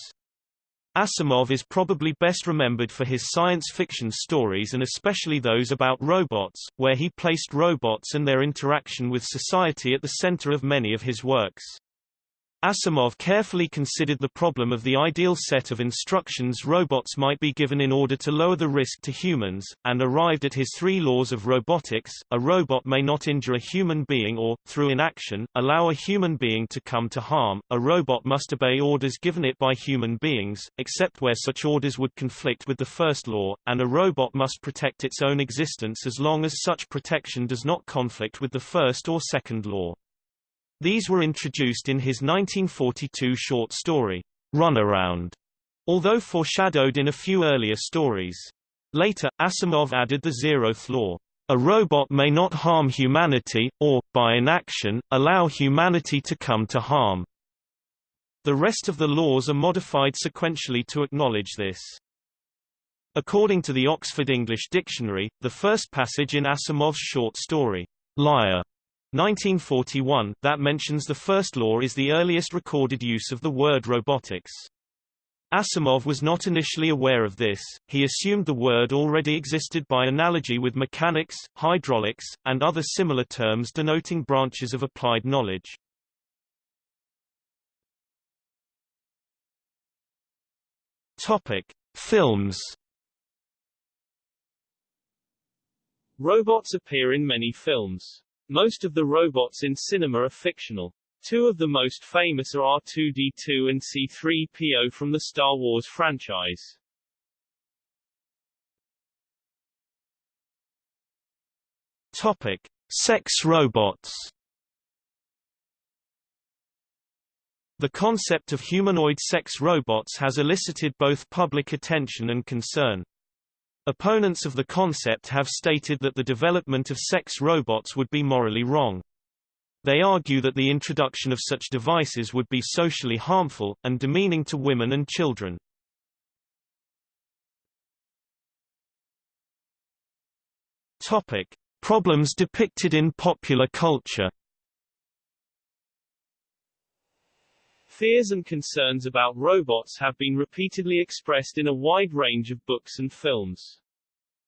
A: Asimov is probably best remembered for his science fiction stories and especially those about robots, where he placed robots and their interaction with society at the center of many of his works. Asimov carefully considered the problem of the ideal set of instructions robots might be given in order to lower the risk to humans, and arrived at his three laws of robotics. A robot may not injure a human being or, through inaction, allow a human being to come to harm. A robot must obey orders given it by human beings, except where such orders would conflict with the first law, and a robot must protect its own existence as long as such protection does not conflict with the first or second law. These were introduced in his 1942 short story, Runaround, although foreshadowed in a few earlier stories. Later, Asimov added the zeroth law. A robot may not harm humanity, or, by inaction, allow humanity to come to harm. The rest of the laws are modified sequentially to acknowledge this. According to the Oxford English Dictionary, the first passage in Asimov's short story, Liar, 1941, that mentions the first law is the earliest recorded use of the word robotics. Asimov was not initially aware of this, he assumed the word already existed by analogy with mechanics, hydraulics, and other similar terms denoting branches of applied knowledge. Topic: Films.
B: Robots appear in many films. Most of the robots in cinema are fictional. Two of the most famous are R2-D2 and C-3PO from the Star Wars franchise.
A: Topic: Sex robots. The concept of humanoid sex robots has elicited both public attention and concern. Opponents of the concept have stated that the development of sex robots would be morally wrong. They argue that the introduction of such devices would be socially harmful, and demeaning to women and children. Topic. Problems depicted in popular culture
B: Fears and concerns about robots have been repeatedly expressed in a wide range of books and films.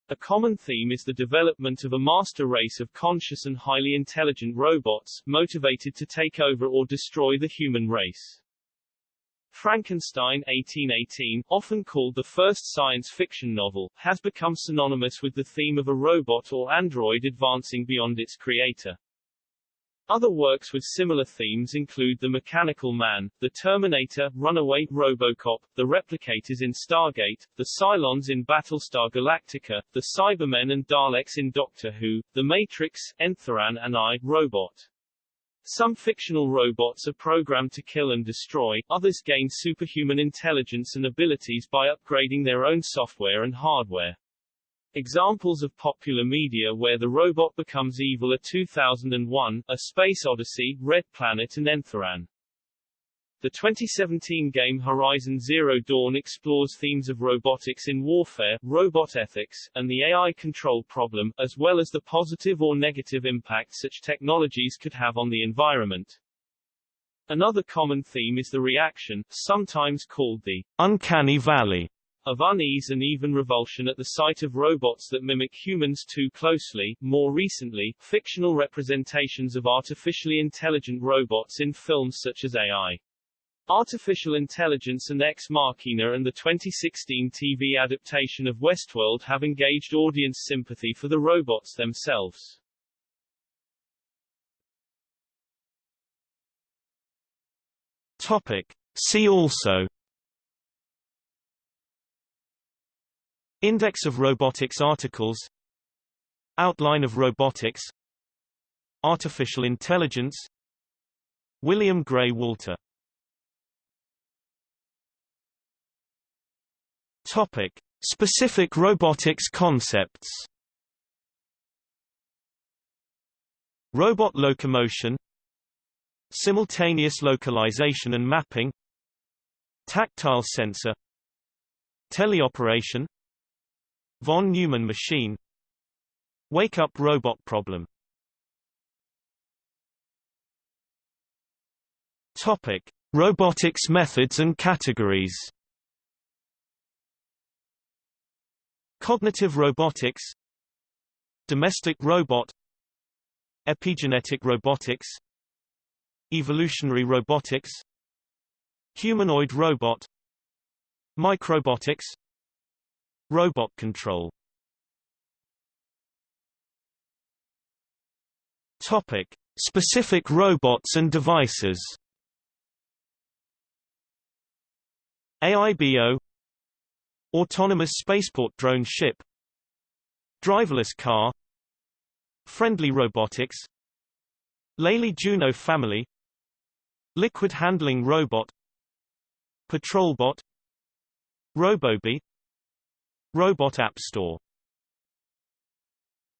B: A common theme is the development of a master race of conscious and highly intelligent robots, motivated to take over or destroy the human race. Frankenstein 1818, often called the first science fiction novel, has become synonymous with the theme of a robot or android advancing beyond its creator. Other works with similar themes include The Mechanical Man, The Terminator, Runaway, Robocop, The Replicators in Stargate, The Cylons in Battlestar Galactica, The Cybermen and Daleks in Doctor Who, The Matrix, Enthiran and I, Robot. Some fictional robots are programmed to kill and destroy, others gain superhuman intelligence and abilities by upgrading their own software and hardware. Examples of popular media where the robot becomes evil are 2001, A Space Odyssey, Red Planet and Enthiran. The 2017 game Horizon Zero Dawn explores themes of robotics in warfare, robot ethics, and the AI control problem, as well as the positive or negative impact such technologies could have on the environment. Another common theme is the reaction, sometimes called the
A: uncanny valley
B: of unease and even revulsion at the sight of robots that mimic humans too closely. More recently, fictional representations of artificially intelligent robots in films such as AI. Artificial Intelligence and Ex Machina and the 2016 TV adaptation of Westworld have engaged audience sympathy for the robots themselves.
A: Topic. See also Index of robotics articles. Outline of robotics. Artificial intelligence. William Gray Walter. Topic. Specific robotics concepts. Robot locomotion. Simultaneous localization and mapping. Tactile sensor. Teleoperation Von Neumann machine. Wake-up robot problem. Topic. Robotics methods and categories. Cognitive robotics. Domestic robot. Epigenetic robotics. Evolutionary robotics. Humanoid robot. Microbotics Robot control. Topic. Specific robots and devices. AIBO Autonomous spaceport drone ship. Driverless car. Friendly robotics. Lely Juno family. Liquid handling robot. Patrolbot RoboBee Robot App Store